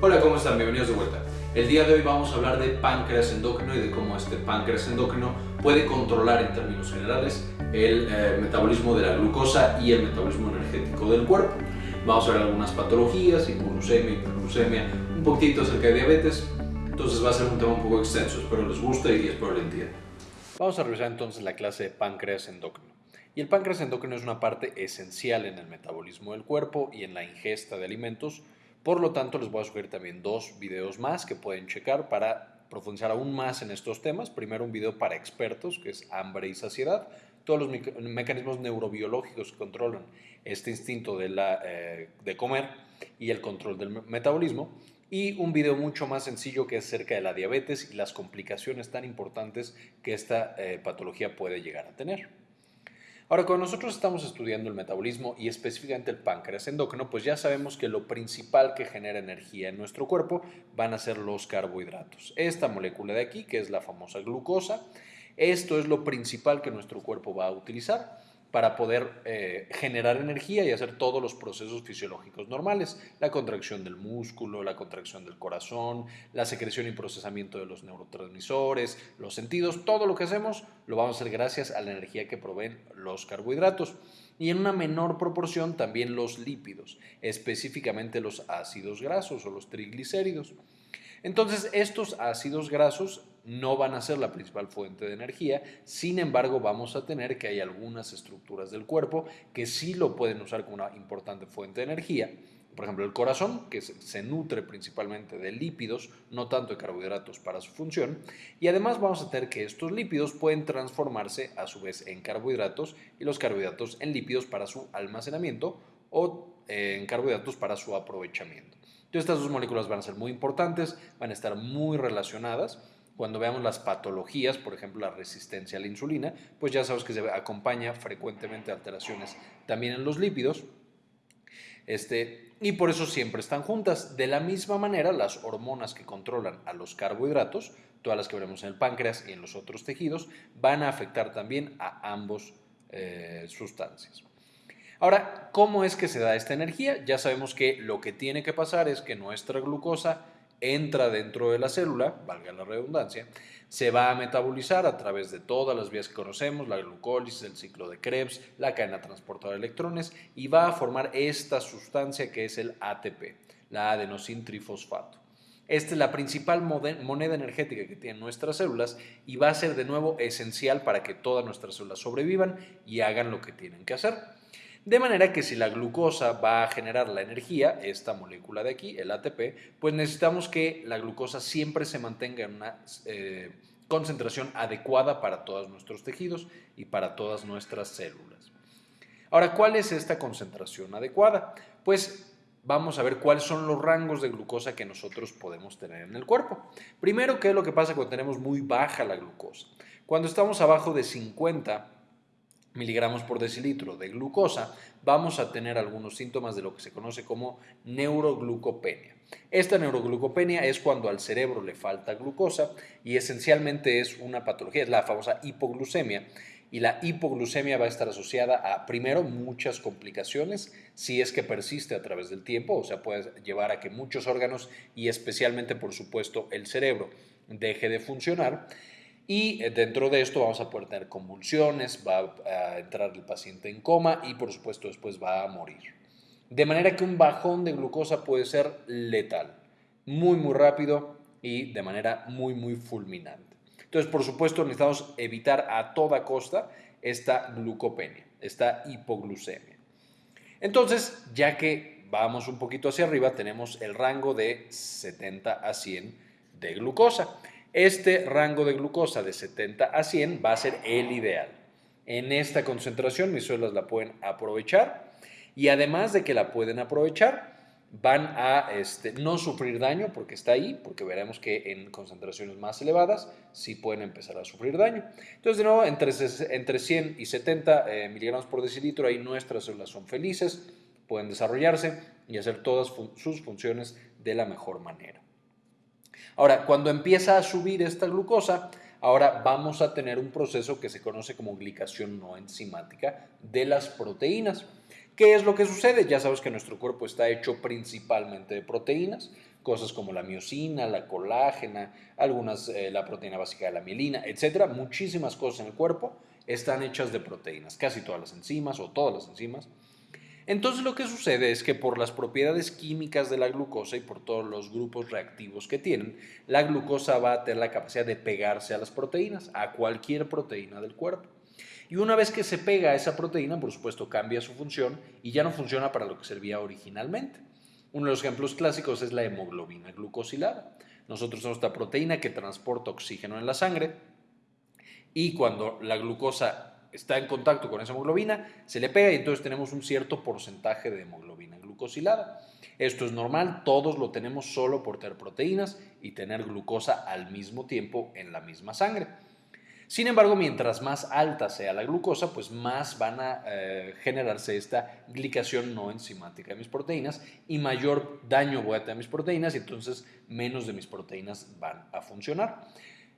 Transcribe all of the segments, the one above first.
Hola, ¿cómo están? Bienvenidos de vuelta. El día de hoy vamos a hablar de páncreas endocrino y de cómo este páncreas endocrino puede controlar en términos generales el eh, metabolismo de la glucosa y el metabolismo energético del cuerpo. Vamos a ver algunas patologías, hipoglucemia, hiperglucemia, un poquito acerca de diabetes, entonces va a ser un tema un poco extenso, espero les guste y espero lo entiendan. Vamos a revisar entonces la clase de páncreas endocrino. Y el páncreas endocrino es una parte esencial en el metabolismo del cuerpo y en la ingesta de alimentos, por lo tanto, les voy a sugerir también dos videos más que pueden checar para profundizar aún más en estos temas. Primero, un video para expertos, que es hambre y saciedad, todos los mecanismos neurobiológicos que controlan este instinto de, la, eh, de comer y el control del metabolismo. Y un video mucho más sencillo que es acerca de la diabetes y las complicaciones tan importantes que esta eh, patología puede llegar a tener. Ahora, cuando nosotros estamos estudiando el metabolismo y específicamente el páncreas endocrino, pues ya sabemos que lo principal que genera energía en nuestro cuerpo van a ser los carbohidratos. Esta molécula de aquí, que es la famosa glucosa, esto es lo principal que nuestro cuerpo va a utilizar para poder eh, generar energía y hacer todos los procesos fisiológicos normales, la contracción del músculo, la contracción del corazón, la secreción y procesamiento de los neurotransmisores, los sentidos, todo lo que hacemos lo vamos a hacer gracias a la energía que proveen los carbohidratos y en una menor proporción también los lípidos, específicamente los ácidos grasos o los triglicéridos. Entonces, estos ácidos grasos no van a ser la principal fuente de energía, sin embargo vamos a tener que hay algunas estructuras del cuerpo que sí lo pueden usar como una importante fuente de energía, por ejemplo el corazón, que se nutre principalmente de lípidos, no tanto de carbohidratos para su función, y además vamos a tener que estos lípidos pueden transformarse a su vez en carbohidratos y los carbohidratos en lípidos para su almacenamiento o eh, en carbohidratos para su aprovechamiento. Entonces estas dos moléculas van a ser muy importantes, van a estar muy relacionadas, cuando veamos las patologías, por ejemplo la resistencia a la insulina, pues ya sabes que se acompaña frecuentemente alteraciones también en los lípidos. Este, y por eso siempre están juntas. De la misma manera, las hormonas que controlan a los carbohidratos, todas las que veremos en el páncreas y en los otros tejidos, van a afectar también a ambos eh, sustancias. Ahora, ¿cómo es que se da esta energía? Ya sabemos que lo que tiene que pasar es que nuestra glucosa entra dentro de la célula, valga la redundancia, se va a metabolizar a través de todas las vías que conocemos, la glucólisis, el ciclo de Krebs, la cadena transportadora de electrones y va a formar esta sustancia que es el ATP, la adenosintrifosfato. Esta es la principal moneda energética que tienen nuestras células y va a ser de nuevo esencial para que todas nuestras células sobrevivan y hagan lo que tienen que hacer. De manera que si la glucosa va a generar la energía, esta molécula de aquí, el ATP, pues necesitamos que la glucosa siempre se mantenga en una eh, concentración adecuada para todos nuestros tejidos y para todas nuestras células. Ahora, ¿cuál es esta concentración adecuada? Pues vamos a ver cuáles son los rangos de glucosa que nosotros podemos tener en el cuerpo. Primero, ¿qué es lo que pasa cuando tenemos muy baja la glucosa? Cuando estamos abajo de 50 miligramos por decilitro de glucosa, vamos a tener algunos síntomas de lo que se conoce como neuroglucopenia. Esta neuroglucopenia es cuando al cerebro le falta glucosa y esencialmente es una patología, es la famosa hipoglucemia. Y la hipoglucemia va a estar asociada a, primero, muchas complicaciones si es que persiste a través del tiempo, o sea, puede llevar a que muchos órganos y especialmente, por supuesto, el cerebro deje de funcionar. Y eh, dentro de esto vamos a poder tener convulsiones, va a entrar el paciente en coma y por supuesto después va a morir. De manera que un bajón de glucosa puede ser letal, muy muy rápido y de manera muy muy fulminante. Entonces por supuesto necesitamos evitar a toda costa esta glucopenia, esta hipoglucemia. Entonces ya que vamos un poquito hacia arriba tenemos el rango de 70 a 100 de glucosa. Este rango de glucosa de 70 a 100 va a ser el ideal. En esta concentración mis células la pueden aprovechar y además de que la pueden aprovechar, van a este, no sufrir daño porque está ahí, porque veremos que en concentraciones más elevadas sí pueden empezar a sufrir daño. Entonces, de nuevo, entre, entre 100 y 70 eh, miligramos por decilitro, ahí nuestras células son felices, pueden desarrollarse y hacer todas sus funciones de la mejor manera. Ahora, cuando empieza a subir esta glucosa, ahora vamos a tener un proceso que se conoce como glicación no enzimática de las proteínas. ¿Qué es lo que sucede? Ya sabes que nuestro cuerpo está hecho principalmente de proteínas, cosas como la miocina, la colágena, algunas, eh, la proteína básica de la mielina, etcétera. Muchísimas cosas en el cuerpo están hechas de proteínas, casi todas las enzimas o todas las enzimas. Entonces lo que sucede es que por las propiedades químicas de la glucosa y por todos los grupos reactivos que tienen, la glucosa va a tener la capacidad de pegarse a las proteínas, a cualquier proteína del cuerpo. Y una vez que se pega a esa proteína, por supuesto, cambia su función y ya no funciona para lo que servía originalmente. Uno de los ejemplos clásicos es la hemoglobina glucosilada. Nosotros somos esta proteína que transporta oxígeno en la sangre y cuando la glucosa está en contacto con esa hemoglobina, se le pega y entonces tenemos un cierto porcentaje de hemoglobina glucosilada. Esto es normal, todos lo tenemos solo por tener proteínas y tener glucosa al mismo tiempo en la misma sangre. Sin embargo, mientras más alta sea la glucosa, pues más van a eh, generarse esta glicación no enzimática de mis proteínas y mayor daño voy a tener a mis proteínas y entonces menos de mis proteínas van a funcionar.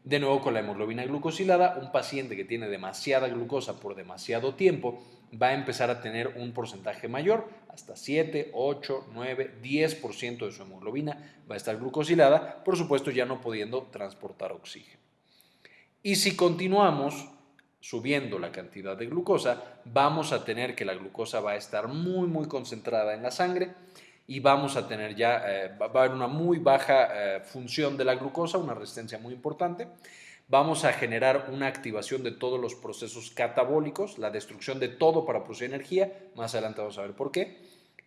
De nuevo con la hemoglobina glucosilada, un paciente que tiene demasiada glucosa por demasiado tiempo va a empezar a tener un porcentaje mayor, hasta 7, 8, 9, 10% de su hemoglobina va a estar glucosilada, por supuesto ya no pudiendo transportar oxígeno. Y si continuamos subiendo la cantidad de glucosa, vamos a tener que la glucosa va a estar muy, muy concentrada en la sangre y vamos a tener ya, eh, va a haber una muy baja eh, función de la glucosa, una resistencia muy importante. Vamos a generar una activación de todos los procesos catabólicos, la destrucción de todo para producir energía. Más adelante vamos a ver por qué.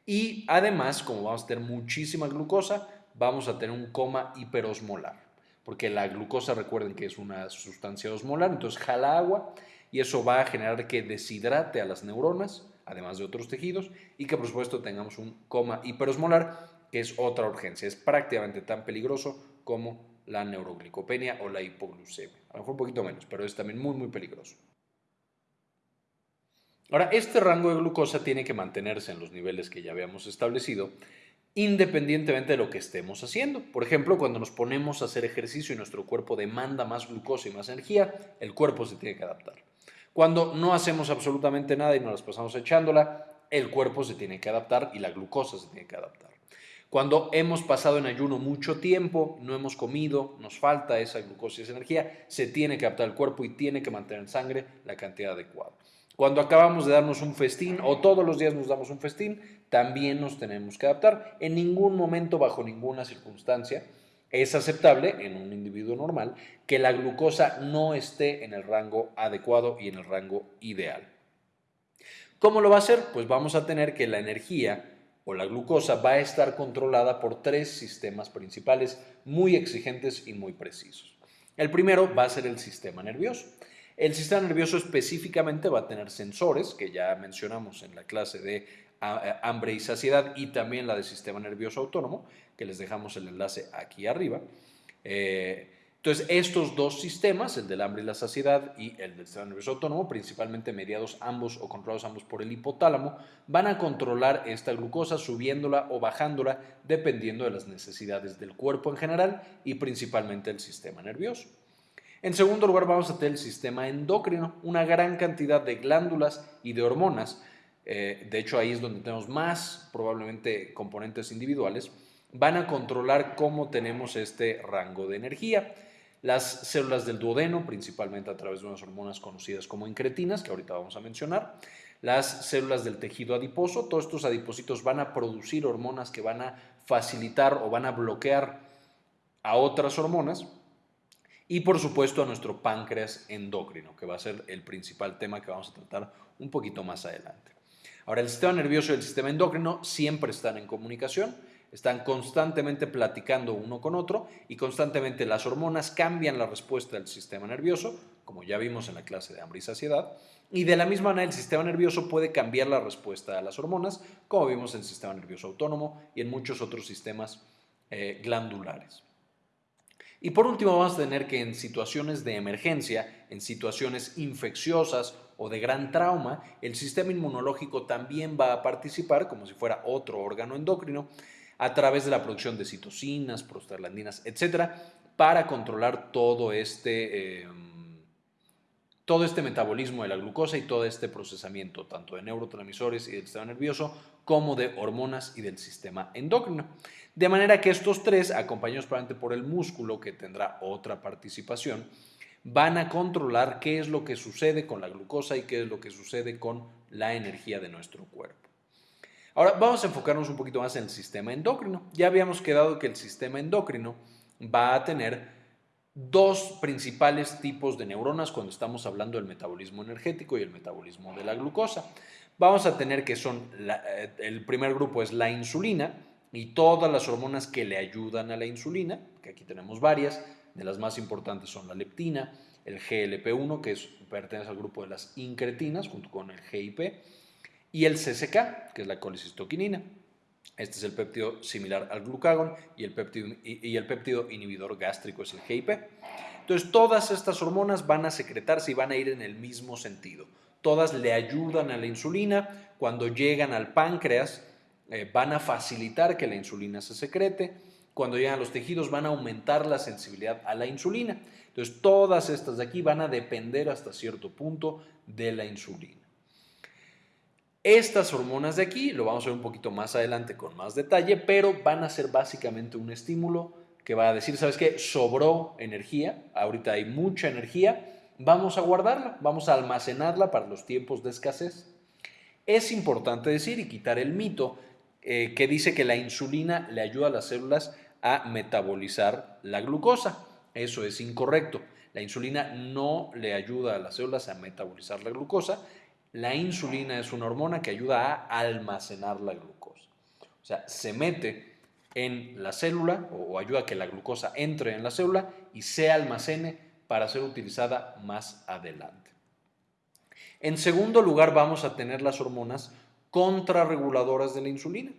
Y además, como vamos a tener muchísima glucosa, vamos a tener un coma hiperosmolar porque la glucosa recuerden que es una sustancia osmolar, entonces jala agua y eso va a generar que deshidrate a las neuronas, además de otros tejidos, y que por supuesto tengamos un coma hiperosmolar, que es otra urgencia. Es prácticamente tan peligroso como la neuroglicopenia o la hipoglucemia. A lo mejor un poquito menos, pero es también muy, muy peligroso. Ahora, este rango de glucosa tiene que mantenerse en los niveles que ya habíamos establecido independientemente de lo que estemos haciendo. Por ejemplo, cuando nos ponemos a hacer ejercicio y nuestro cuerpo demanda más glucosa y más energía, el cuerpo se tiene que adaptar. Cuando no hacemos absolutamente nada y nos las pasamos echándola, el cuerpo se tiene que adaptar y la glucosa se tiene que adaptar. Cuando hemos pasado en ayuno mucho tiempo, no hemos comido, nos falta esa glucosa y esa energía, se tiene que adaptar el cuerpo y tiene que mantener en sangre la cantidad adecuada. Cuando acabamos de darnos un festín o todos los días nos damos un festín, también nos tenemos que adaptar. En ningún momento, bajo ninguna circunstancia, es aceptable en un individuo normal que la glucosa no esté en el rango adecuado y en el rango ideal. ¿Cómo lo va a hacer? Pues vamos a tener que la energía o la glucosa va a estar controlada por tres sistemas principales muy exigentes y muy precisos. El primero va a ser el sistema nervioso. El sistema nervioso específicamente va a tener sensores, que ya mencionamos en la clase de hambre y saciedad, y también la del sistema nervioso autónomo, que les dejamos el enlace aquí arriba. Eh, entonces, estos dos sistemas, el del hambre y la saciedad y el del sistema nervioso autónomo, principalmente mediados ambos o controlados ambos por el hipotálamo, van a controlar esta glucosa subiéndola o bajándola dependiendo de las necesidades del cuerpo en general y principalmente el sistema nervioso. En segundo lugar, vamos a tener el sistema endocrino, una gran cantidad de glándulas y de hormonas. Eh, de hecho, ahí es donde tenemos más probablemente componentes individuales. Van a controlar cómo tenemos este rango de energía. Las células del duodeno, principalmente a través de unas hormonas conocidas como incretinas, que ahorita vamos a mencionar. Las células del tejido adiposo, todos estos adipocitos van a producir hormonas que van a facilitar o van a bloquear a otras hormonas y por supuesto a nuestro páncreas endocrino, que va a ser el principal tema que vamos a tratar un poquito más adelante. Ahora, el sistema nervioso y el sistema endocrino siempre están en comunicación, están constantemente platicando uno con otro y constantemente las hormonas cambian la respuesta del sistema nervioso, como ya vimos en la clase de hambre y saciedad, y de la misma manera el sistema nervioso puede cambiar la respuesta a las hormonas, como vimos en el sistema nervioso autónomo y en muchos otros sistemas eh, glandulares. Y por último vamos a tener que en situaciones de emergencia, en situaciones infecciosas o de gran trauma, el sistema inmunológico también va a participar como si fuera otro órgano endocrino a través de la producción de citocinas, prostaglandinas, etcétera, para controlar todo este, em, todo este metabolismo de la glucosa y todo este procesamiento, tanto de neurotransmisores y del sistema nervioso, como de hormonas y del sistema endocrino. De manera que estos tres, acompañados probablemente por el músculo, que tendrá otra participación, van a controlar qué es lo que sucede con la glucosa y qué es lo que sucede con la energía de nuestro cuerpo. Ahora vamos a enfocarnos un poquito más en el sistema endocrino. Ya habíamos quedado que el sistema endocrino va a tener dos principales tipos de neuronas cuando estamos hablando del metabolismo energético y el metabolismo de la glucosa. Vamos a tener que son, eh, el primer grupo es la insulina y todas las hormonas que le ayudan a la insulina, que aquí tenemos varias, de las más importantes son la leptina, el GLP-1, que pertenece al grupo de las incretinas, junto con el GIP, y el CCK, que es la colicistoquinina. Este es el péptido similar al glucagón y el péptido, y el péptido inhibidor gástrico es el GIP. Entonces, todas estas hormonas van a secretarse y van a ir en el mismo sentido. Todas le ayudan a la insulina. Cuando llegan al páncreas, eh, van a facilitar que la insulina se secrete. Cuando llegan a los tejidos, van a aumentar la sensibilidad a la insulina. Entonces, todas estas de aquí van a depender hasta cierto punto de la insulina. Estas hormonas de aquí, lo vamos a ver un poquito más adelante con más detalle, pero van a ser básicamente un estímulo que va a decir, ¿sabes qué? Sobró energía, ahorita hay mucha energía, vamos a guardarla, vamos a almacenarla para los tiempos de escasez. Es importante decir y quitar el mito eh, que dice que la insulina le ayuda a las células a metabolizar la glucosa. Eso es incorrecto. La insulina no le ayuda a las células a metabolizar la glucosa, la insulina es una hormona que ayuda a almacenar la glucosa. O sea, se mete en la célula o ayuda a que la glucosa entre en la célula y se almacene para ser utilizada más adelante. En segundo lugar, vamos a tener las hormonas contrarreguladoras de la insulina.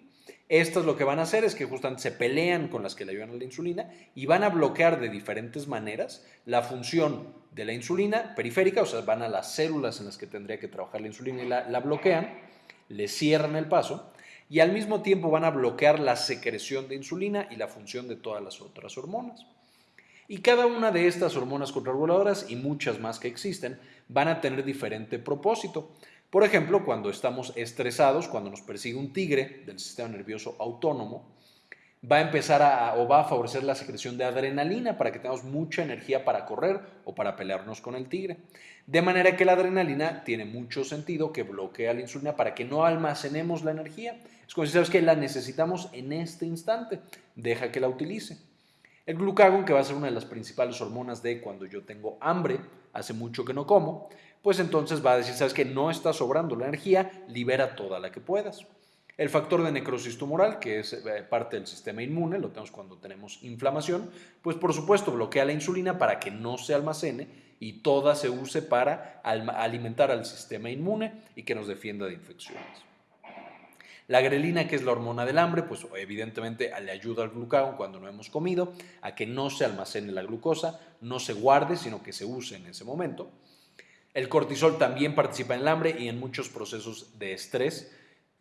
Estas lo que van a hacer es que justamente se pelean con las que le ayudan a la insulina y van a bloquear de diferentes maneras la función de la insulina periférica, o sea, van a las células en las que tendría que trabajar la insulina y la, bloquean, le cierran el paso y al mismo tiempo van a bloquear la secreción de insulina y la función de todas las otras hormonas. Y cada una de estas hormonas contrarreguladoras y muchas más que existen van a tener diferente propósito. Por ejemplo, cuando estamos estresados, cuando nos persigue un tigre del sistema nervioso autónomo, va a empezar a, o va a favorecer la secreción de adrenalina para que tengamos mucha energía para correr o para pelearnos con el tigre. De manera que la adrenalina tiene mucho sentido que bloquea la insulina para que no almacenemos la energía. Es como si sabes que la necesitamos en este instante, deja que la utilice. El glucagón, que va a ser una de las principales hormonas de cuando yo tengo hambre, hace mucho que no como, pues entonces va a decir, sabes que no está sobrando la energía, libera toda la que puedas. El factor de necrosis tumoral, que es eh, parte del sistema inmune, lo tenemos cuando tenemos inflamación, pues por supuesto bloquea la insulina para que no se almacene y toda se use para alimentar al sistema inmune y que nos defienda de infecciones. La grelina, que es la hormona del hambre, pues evidentemente le ayuda al glucagón cuando no hemos comido a que no se almacene la glucosa, no se guarde, sino que se use en ese momento. El cortisol también participa en el hambre y en muchos procesos de estrés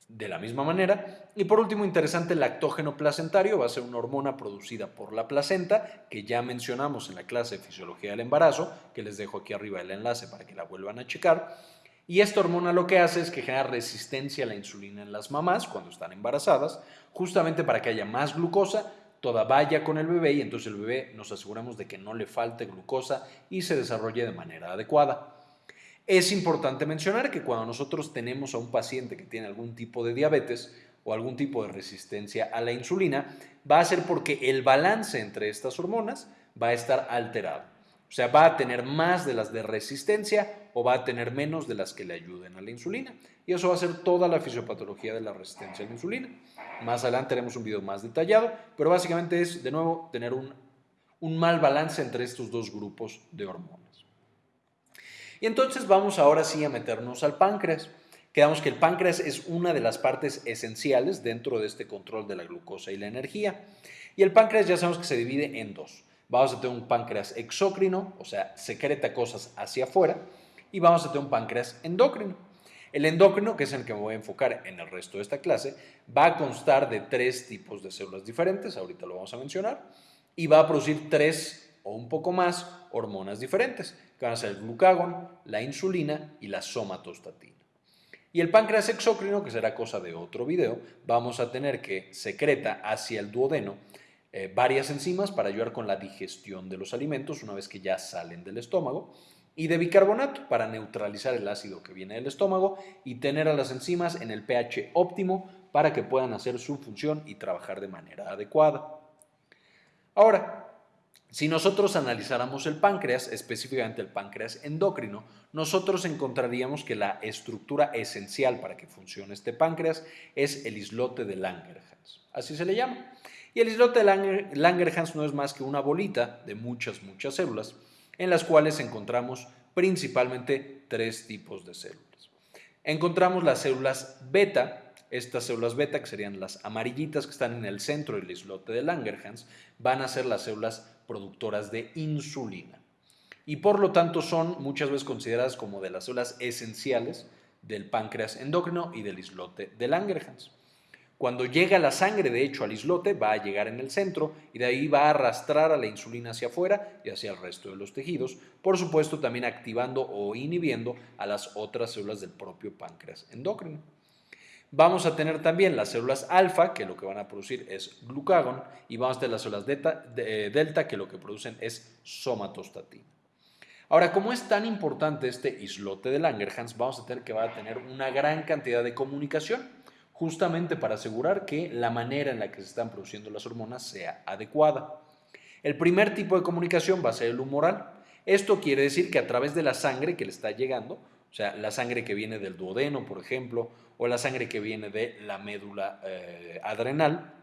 de la misma manera. Y por último, interesante, el lactógeno placentario va a ser una hormona producida por la placenta, que ya mencionamos en la clase de fisiología del embarazo, que les dejo aquí arriba el enlace para que la vuelvan a checar. Y esta hormona lo que hace es que genera resistencia a la insulina en las mamás cuando están embarazadas, justamente para que haya más glucosa, toda vaya con el bebé y entonces el bebé nos aseguramos de que no le falte glucosa y se desarrolle de manera adecuada. Es importante mencionar que cuando nosotros tenemos a un paciente que tiene algún tipo de diabetes o algún tipo de resistencia a la insulina, va a ser porque el balance entre estas hormonas va a estar alterado. O sea, va a tener más de las de resistencia o va a tener menos de las que le ayuden a la insulina. Y eso va a ser toda la fisiopatología de la resistencia a la insulina. Más adelante haremos un video más detallado, pero básicamente es, de nuevo, tener un, un mal balance entre estos dos grupos de hormonas. Y entonces vamos ahora sí a meternos al páncreas. Quedamos que el páncreas es una de las partes esenciales dentro de este control de la glucosa y la energía. Y el páncreas ya sabemos que se divide en dos. Vamos a tener un páncreas exócrino, o sea, secreta cosas hacia afuera, y vamos a tener un páncreas endócrino. El endócrino, que es el que me voy a enfocar en el resto de esta clase, va a constar de tres tipos de células diferentes, ahorita lo vamos a mencionar, y va a producir tres o un poco más hormonas diferentes, van a ser el glucagón, la insulina y la somatostatina. Y el páncreas exócrino, que será cosa de otro video, vamos a tener que secreta hacia el duodeno eh, varias enzimas para ayudar con la digestión de los alimentos una vez que ya salen del estómago y de bicarbonato para neutralizar el ácido que viene del estómago y tener a las enzimas en el pH óptimo para que puedan hacer su función y trabajar de manera adecuada. Ahora, si nosotros analizáramos el páncreas, específicamente el páncreas endocrino, nosotros encontraríamos que la estructura esencial para que funcione este páncreas es el islote de Langerhans. Así se le llama. Y el islote de Langerhans no es más que una bolita de muchas, muchas células, en las cuales encontramos principalmente tres tipos de células. Encontramos las células beta, estas células beta, que serían las amarillitas que están en el centro del islote de Langerhans, van a ser las células productoras de insulina. Y por lo tanto son muchas veces consideradas como de las células esenciales del páncreas endocrino y del islote de Langerhans. Cuando llega la sangre, de hecho, al islote, va a llegar en el centro y de ahí va a arrastrar a la insulina hacia afuera y hacia el resto de los tejidos, por supuesto también activando o inhibiendo a las otras células del propio páncreas endocrino. Vamos a tener también las células alfa, que lo que van a producir es glucagón, y vamos a tener las células eh, delta, que lo que producen es somatostatina. Ahora, como es tan importante este islote de Langerhans, vamos a tener que va a tener una gran cantidad de comunicación, justamente para asegurar que la manera en la que se están produciendo las hormonas sea adecuada. El primer tipo de comunicación va a ser el humoral. Esto quiere decir que a través de la sangre que le está llegando, o sea, la sangre que viene del duodeno, por ejemplo, o la sangre que viene de la médula eh, adrenal,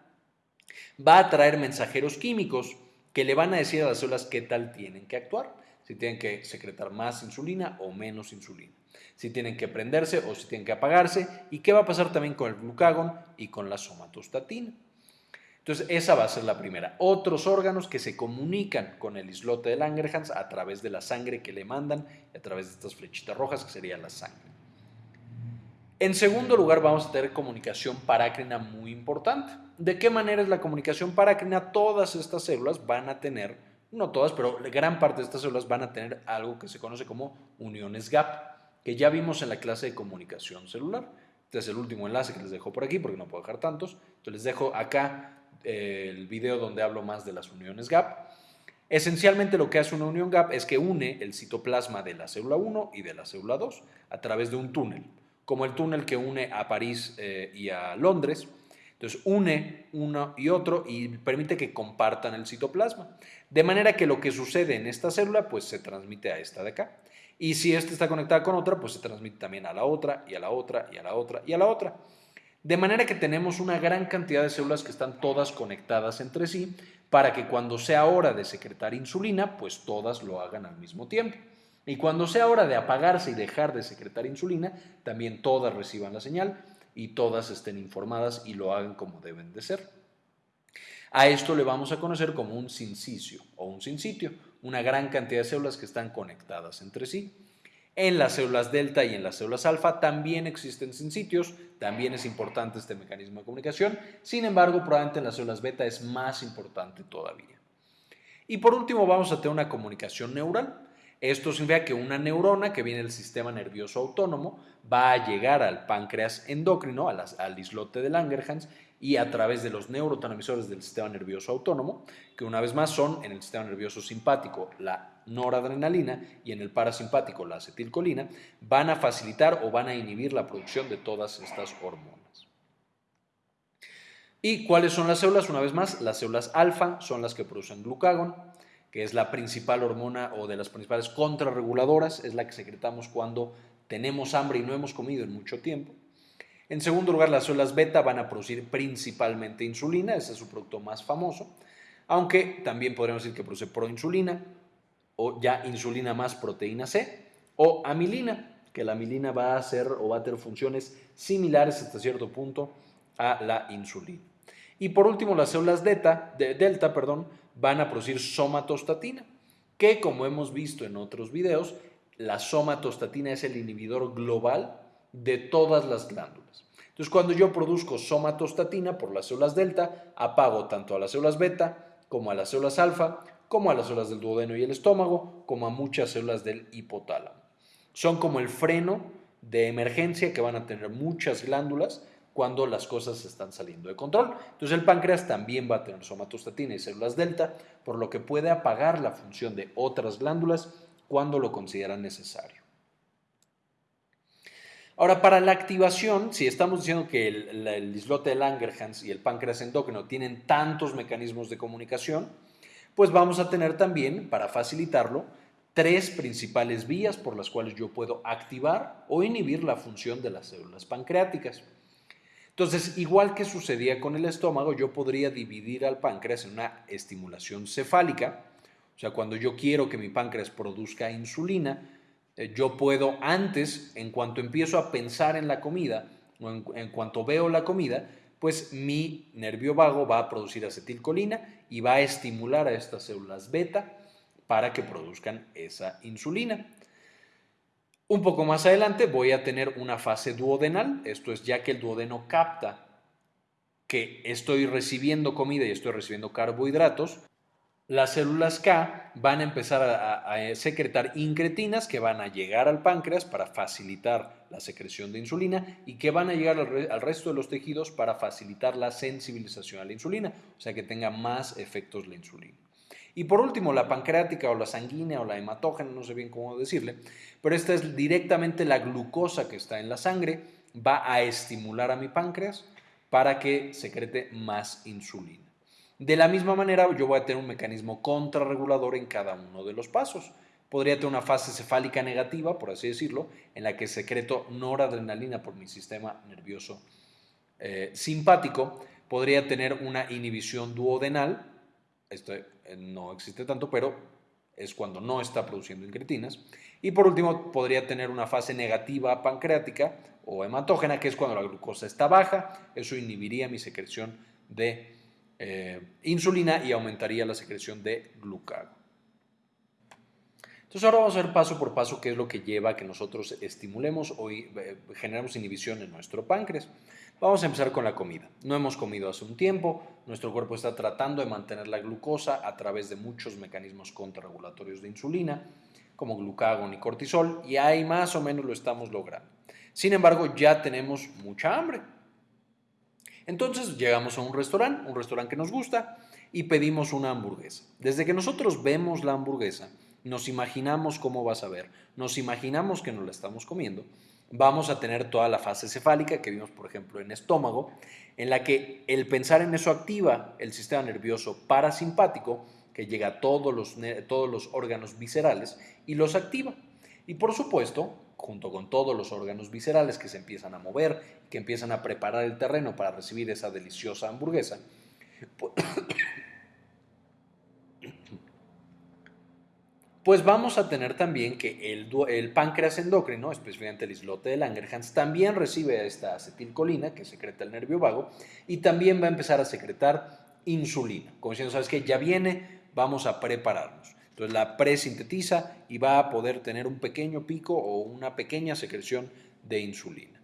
va a traer mensajeros químicos que le van a decir a las células qué tal tienen que actuar, si tienen que secretar más insulina o menos insulina, si tienen que prenderse o si tienen que apagarse, y qué va a pasar también con el glucagón y con la somatostatina. Entonces, esa va a ser la primera. Otros órganos que se comunican con el islote de Langerhans a través de la sangre que le mandan a través de estas flechitas rojas que sería la sangre. En segundo lugar, vamos a tener comunicación parácrina muy importante. ¿De qué manera es la comunicación parácrina? Todas estas células van a tener, no todas, pero gran parte de estas células van a tener algo que se conoce como uniones GAP, que ya vimos en la clase de comunicación celular. Este es el último enlace que les dejo por aquí porque no puedo dejar tantos. Entonces les dejo acá el video donde hablo más de las uniones GAP. Esencialmente lo que hace una unión GAP es que une el citoplasma de la célula 1 y de la célula 2 a través de un túnel, como el túnel que une a París eh, y a Londres. Entonces une uno y otro y permite que compartan el citoplasma. De manera que lo que sucede en esta célula pues se transmite a esta de acá. Y si esta está conectada con otra, pues se transmite también a la otra y a la otra y a la otra y a la otra. De manera que tenemos una gran cantidad de células que están todas conectadas entre sí para que cuando sea hora de secretar insulina, pues todas lo hagan al mismo tiempo. Y cuando sea hora de apagarse y dejar de secretar insulina, también todas reciban la señal y todas estén informadas y lo hagan como deben de ser. A esto le vamos a conocer como un sincicio o un sincitio, una gran cantidad de células que están conectadas entre sí. En las células delta y en las células alfa también existen sincitios, también es importante este mecanismo de comunicación, sin embargo probablemente en las células beta es más importante todavía. Y por último vamos a tener una comunicación neural. Esto significa que una neurona que viene del sistema nervioso autónomo va a llegar al páncreas endocrino, al islote de Langerhans, y a través de los neurotransmisores del sistema nervioso autónomo, que una vez más son en el sistema nervioso simpático la noradrenalina y en el parasimpático la acetilcolina, van a facilitar o van a inhibir la producción de todas estas hormonas. ¿Y cuáles son las células? Una vez más, las células alfa son las que producen glucagón, que es la principal hormona o de las principales contrarreguladoras, es la que secretamos cuando tenemos hambre y no hemos comido en mucho tiempo. En segundo lugar, las células beta van a producir principalmente insulina, ese es su producto más famoso, aunque también podríamos decir que produce proinsulina o ya insulina más proteína C o amilina, que la amilina va a hacer o va a tener funciones similares hasta cierto punto a la insulina. Y por último, las células delta, delta perdón, van a producir somatostatina, que como hemos visto en otros videos, la somatostatina es el inhibidor global de todas las glándulas. Entonces, cuando yo produzco somatostatina por las células delta, apago tanto a las células beta como a las células alfa, como a las células del duodeno y el estómago, como a muchas células del hipotálamo. Son como el freno de emergencia que van a tener muchas glándulas cuando las cosas están saliendo de control. Entonces el páncreas también va a tener somatostatina y células delta, por lo que puede apagar la función de otras glándulas cuando lo consideran necesario. Ahora, para la activación, si estamos diciendo que el, islote de Langerhans y el páncreas endócrino tienen tantos mecanismos de comunicación, pues vamos a tener también, para facilitarlo, tres principales vías por las cuales yo puedo activar o inhibir la función de las células pancreáticas. Entonces, igual que sucedía con el estómago, yo podría dividir al páncreas en una estimulación cefálica, o sea, cuando yo quiero que mi páncreas produzca insulina, eh, yo puedo antes, en cuanto empiezo a pensar en la comida, o en, cuanto veo la comida, pues mi nervio vago va a producir acetilcolina y va a estimular a estas células beta para que produzcan esa insulina. Un poco más adelante voy a tener una fase duodenal, esto es ya que el duodeno capta que estoy recibiendo comida y estoy recibiendo carbohidratos, las células K van a empezar a, secretar incretinas que van a llegar al páncreas para facilitar la secreción de insulina y que van a llegar al, al, resto de los tejidos para facilitar la sensibilización a la insulina, o sea que tenga más efectos la insulina. Y por último, la pancreática o la sanguínea o la hematógena, no sé bien cómo decirle, pero esta es directamente la glucosa que está en la sangre, va a estimular a mi páncreas para que secrete más insulina. De la misma manera, yo voy a tener un mecanismo contrarregulador en cada uno de los pasos. Podría tener una fase cefálica negativa, por así decirlo, en la que secreto noradrenalina por mi sistema nervioso eh, simpático. Podría tener una inhibición duodenal, esto eh, no existe tanto, pero es cuando no está produciendo incretinas. Y por último, podría tener una fase negativa pancreática o hematógena, que es cuando la glucosa está baja. Eso inhibiría mi secreción de eh, insulina y aumentaría la secreción de glucago. Entonces ahora vamos a ver paso por paso qué es lo que lleva a que nosotros estimulemos o eh, generemos inhibición en nuestro páncreas. Vamos a empezar con la comida. No hemos comido hace un tiempo, nuestro cuerpo está tratando de mantener la glucosa a través de muchos mecanismos contrarregulatorios de insulina como glucagón y cortisol, y ahí más o menos lo estamos logrando. Sin embargo, ya tenemos mucha hambre. Entonces llegamos a un restaurante, un restaurante que nos gusta, y pedimos una hamburguesa. Desde que nosotros vemos la hamburguesa, nos imaginamos cómo va a saber, nos imaginamos que nos la estamos comiendo, vamos a tener toda la fase cefálica que vimos, por ejemplo, en estómago, en la que el pensar en eso activa el sistema nervioso parasimpático, que llega a todos los, todos los órganos viscerales y los activa. Y por supuesto, junto con todos los órganos viscerales que se empiezan a mover, que empiezan a preparar el terreno para recibir esa deliciosa hamburguesa, pues vamos a tener también que el, páncreas endocrino, especialmente el islote de Langerhans, también recibe esta acetilcolina que secreta el nervio vago y también va a empezar a secretar insulina. Como diciendo, ¿sabes qué? Ya viene, vamos a prepararnos. Entonces la presintetiza y va a poder tener un pequeño pico o una pequeña secreción de insulina.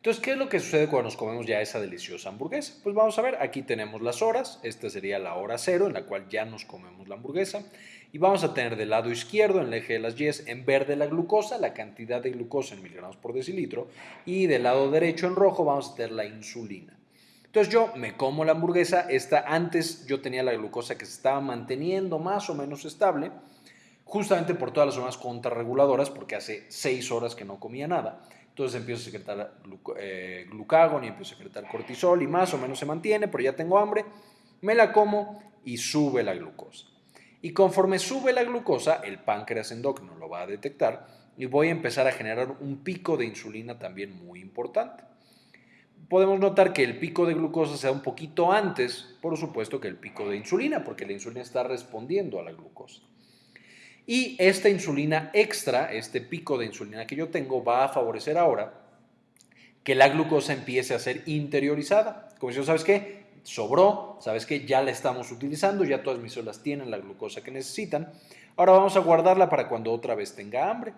Entonces, ¿qué es lo que sucede cuando nos comemos ya esa deliciosa hamburguesa? Pues vamos a ver, aquí tenemos las horas, esta sería la hora cero en la cual ya nos comemos la hamburguesa y vamos a tener del lado izquierdo, en el eje de las Y, en verde la glucosa, la cantidad de glucosa en miligramos por decilitro y del lado derecho en rojo vamos a tener la insulina. Entonces yo me como la hamburguesa, esta antes yo tenía la glucosa que se estaba manteniendo más o menos estable, justamente por todas las zonas contrarreguladoras, porque hace seis horas que no comía nada. Entonces empiezo a secretar eh, glucagón y empiezo a secretar cortisol y más o menos se mantiene, pero ya tengo hambre, me la como y sube la glucosa. Y conforme sube la glucosa, el páncreas endocrino lo va a detectar y voy a empezar a generar un pico de insulina también muy importante podemos notar que el pico de glucosa se da un poquito antes, por supuesto, que el pico de insulina, porque la insulina está respondiendo a la glucosa. Y esta insulina extra, este pico de insulina que yo tengo, va a favorecer ahora que la glucosa empiece a ser interiorizada. Como si ¿sabes qué? Sobró, ¿sabes qué? Ya la estamos utilizando, ya todas mis células tienen la glucosa que necesitan. Ahora vamos a guardarla para cuando otra vez tenga hambre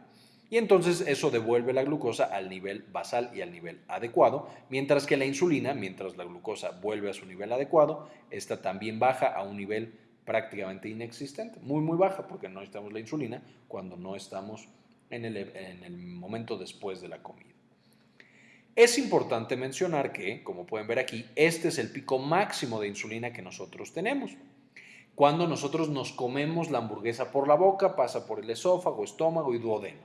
y entonces eso devuelve la glucosa al nivel basal y al nivel adecuado, mientras que la insulina, mientras la glucosa vuelve a su nivel adecuado, esta también baja a un nivel prácticamente inexistente, muy muy baja porque no necesitamos la insulina cuando no estamos en el, en el momento después de la comida. Es importante mencionar que, como pueden ver aquí, este es el pico máximo de insulina que nosotros tenemos. Cuando nosotros nos comemos la hamburguesa por la boca, pasa por el esófago, estómago y duodeno.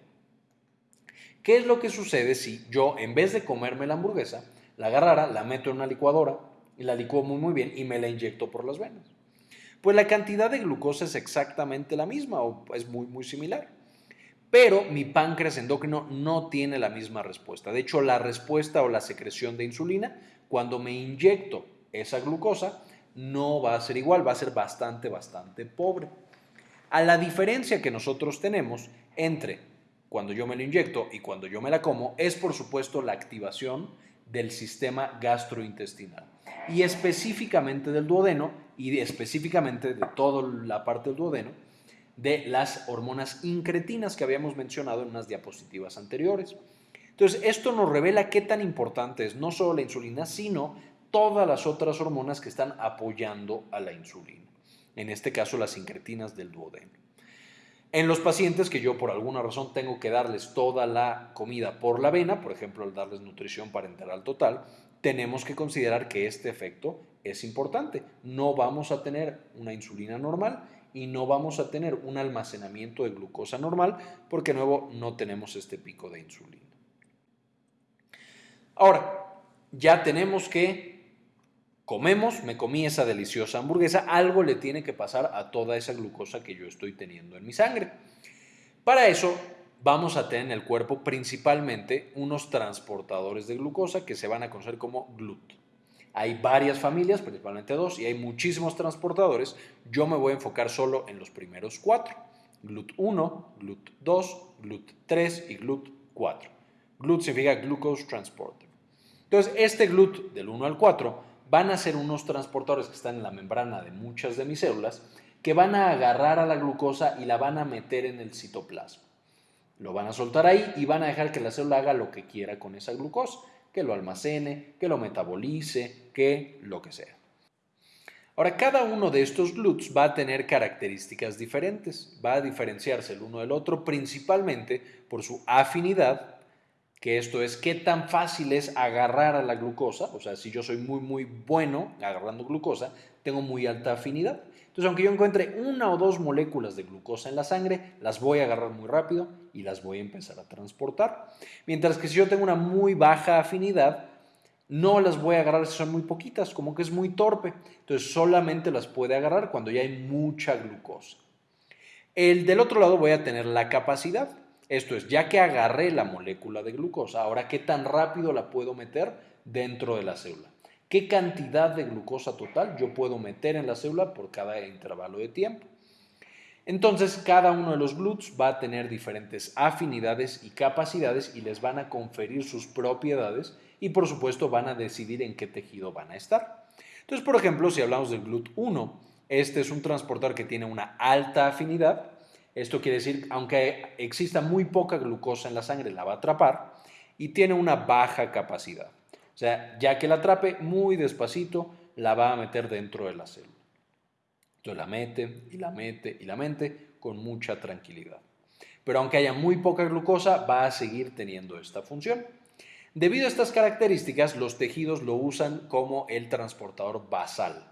¿Qué es lo que sucede si yo, en vez de comerme la hamburguesa, la agarrara, la meto en una licuadora y la licuo muy muy bien y me la inyecto por las venas? Pues la cantidad de glucosa es exactamente la misma o es muy muy similar. Pero mi páncreas endocrino no tiene la misma respuesta. De hecho, la respuesta o la secreción de insulina, cuando me inyecto esa glucosa, no va a ser igual, va a ser bastante, bastante pobre. A la diferencia que nosotros tenemos entre cuando yo me lo inyecto y cuando yo me la como, es por supuesto la activación del sistema gastrointestinal y específicamente del duodeno y específicamente de toda la parte del duodeno de las hormonas incretinas que habíamos mencionado en unas diapositivas anteriores. Entonces, esto nos revela qué tan importante es no solo la insulina, sino todas las otras hormonas que están apoyando a la insulina. En este caso, las incretinas del duodeno. En los pacientes que yo por alguna razón tengo que darles toda la comida por la vena, por ejemplo, al darles nutrición parenteral total, tenemos que considerar que este efecto es importante. No vamos a tener una insulina normal y no vamos a tener un almacenamiento de glucosa normal porque de nuevo no tenemos este pico de insulina. Ahora, ya tenemos que comemos, me comí esa deliciosa hamburguesa, algo le tiene que pasar a toda esa glucosa que yo estoy teniendo en mi sangre. Para eso vamos a tener en el cuerpo principalmente unos transportadores de glucosa que se van a conocer como GLUT. Hay varias familias, principalmente dos, y hay muchísimos transportadores. Yo me voy a enfocar solo en los primeros cuatro. GLUT1, GLUT2, GLUT3 y GLUT4. GLUT significa Glucose Transporter. Entonces, este GLUT del 1 al 4 van a ser unos transportadores que están en la membrana de muchas de mis células que van a agarrar a la glucosa y la van a meter en el citoplasma. Lo van a soltar ahí y van a dejar que la célula haga lo que quiera con esa glucosa que lo almacene, que lo metabolice, que lo que sea. Ahora, cada uno de estos GLUTs va a tener características diferentes, va a diferenciarse el uno del otro principalmente por su afinidad, que esto es qué tan fácil es agarrar a la glucosa, o sea, si yo soy muy, muy bueno agarrando glucosa, tengo muy alta afinidad. Entonces, aunque yo encuentre una o dos moléculas de glucosa en la sangre, las voy a agarrar muy rápido y las voy a empezar a transportar. Mientras que si yo tengo una muy baja afinidad, no las voy a agarrar si son muy poquitas, como que es muy torpe. Entonces, solamente las puede agarrar cuando ya hay mucha glucosa. El del otro lado voy a tener la capacidad. Esto es, ya que agarré la molécula de glucosa, ahora qué tan rápido la puedo meter dentro de la célula qué cantidad de glucosa total yo puedo meter en la célula por cada intervalo de tiempo. Entonces, cada uno de los GLUTs va a tener diferentes afinidades y capacidades y les van a conferir sus propiedades y por supuesto van a decidir en qué tejido van a estar. Entonces, por ejemplo, si hablamos del GLUT 1, este es un transportador que tiene una alta afinidad. Esto quiere decir, aunque exista muy poca glucosa en la sangre, la va a atrapar y tiene una baja capacidad. O sea, ya que la atrape, muy despacito la va a meter dentro de la célula. La mete y la mete y la mete con mucha tranquilidad. Pero aunque haya muy poca glucosa, va a seguir teniendo esta función. Debido a estas características, los tejidos lo usan como el transportador basal.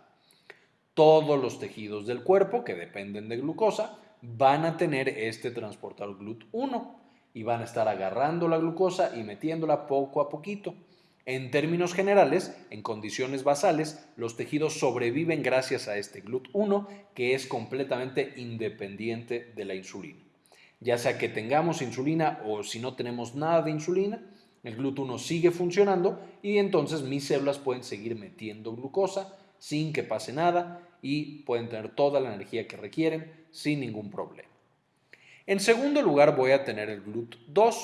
Todos los tejidos del cuerpo que dependen de glucosa van a tener este transportador GLUT1 y van a estar agarrando la glucosa y metiéndola poco a poquito. En términos generales, en condiciones basales, los tejidos sobreviven gracias a este GLUT1 que es completamente independiente de la insulina. Ya sea que tengamos insulina o si no tenemos nada de insulina, el GLUT1 sigue funcionando y entonces mis células pueden seguir metiendo glucosa sin que pase nada y pueden tener toda la energía que requieren sin ningún problema. En segundo lugar voy a tener el GLUT2.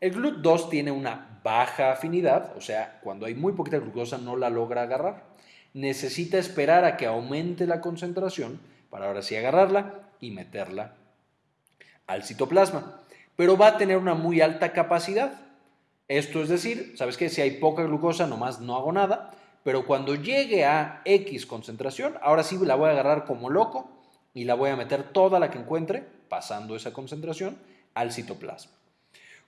El GLUT2 tiene una baja afinidad, o sea, cuando hay muy poquita glucosa no la logra agarrar. Necesita esperar a que aumente la concentración para ahora sí agarrarla y meterla al citoplasma. Pero va a tener una muy alta capacidad. Esto es decir, ¿sabes qué? Si hay poca glucosa, nomás no hago nada. Pero cuando llegue a X concentración, ahora sí la voy a agarrar como loco y la voy a meter toda la que encuentre, pasando esa concentración, al citoplasma.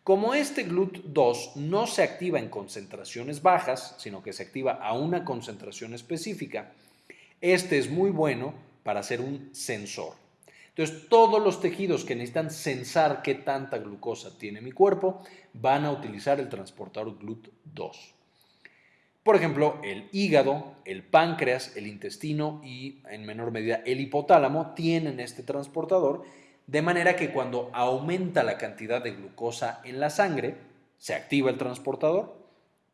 Como este GLUT2 no se activa en concentraciones bajas, sino que se activa a una concentración específica, este es muy bueno para ser un sensor. Entonces, todos los tejidos que necesitan sensar qué tanta glucosa tiene mi cuerpo van a utilizar el transportador GLUT2. Por ejemplo, el hígado, el páncreas, el intestino y en menor medida el hipotálamo tienen este transportador, de manera que cuando aumenta la cantidad de glucosa en la sangre, se activa el transportador,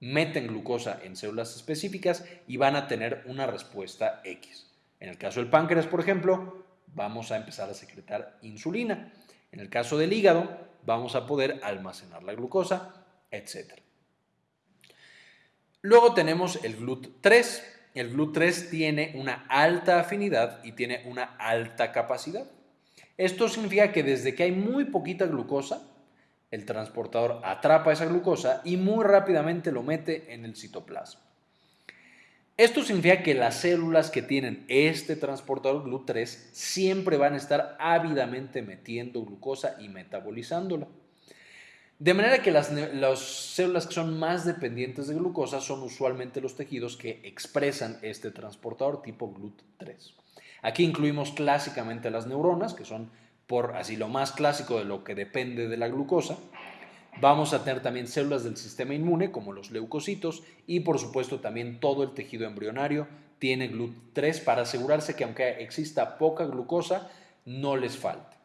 meten glucosa en células específicas y van a tener una respuesta X. En el caso del páncreas, por ejemplo, vamos a empezar a secretar insulina. En el caso del hígado, vamos a poder almacenar la glucosa, etc. Luego tenemos el GLUT3. El GLUT3 tiene una alta afinidad y tiene una alta capacidad. Esto significa que desde que hay muy poquita glucosa, el transportador atrapa esa glucosa y muy rápidamente lo mete en el citoplasma. Esto significa que las células que tienen este transportador GLUT3 siempre van a estar ávidamente metiendo glucosa y metabolizándola. De manera que las, las, células que son más dependientes de glucosa son usualmente los tejidos que expresan este transportador tipo GLUT3. Aquí incluimos clásicamente las neuronas, que son por así lo más clásico de lo que depende de la glucosa, Vamos a tener también células del sistema inmune como los leucocitos y por supuesto también todo el tejido embrionario tiene GLUT3 para asegurarse que aunque exista poca glucosa, no les falte.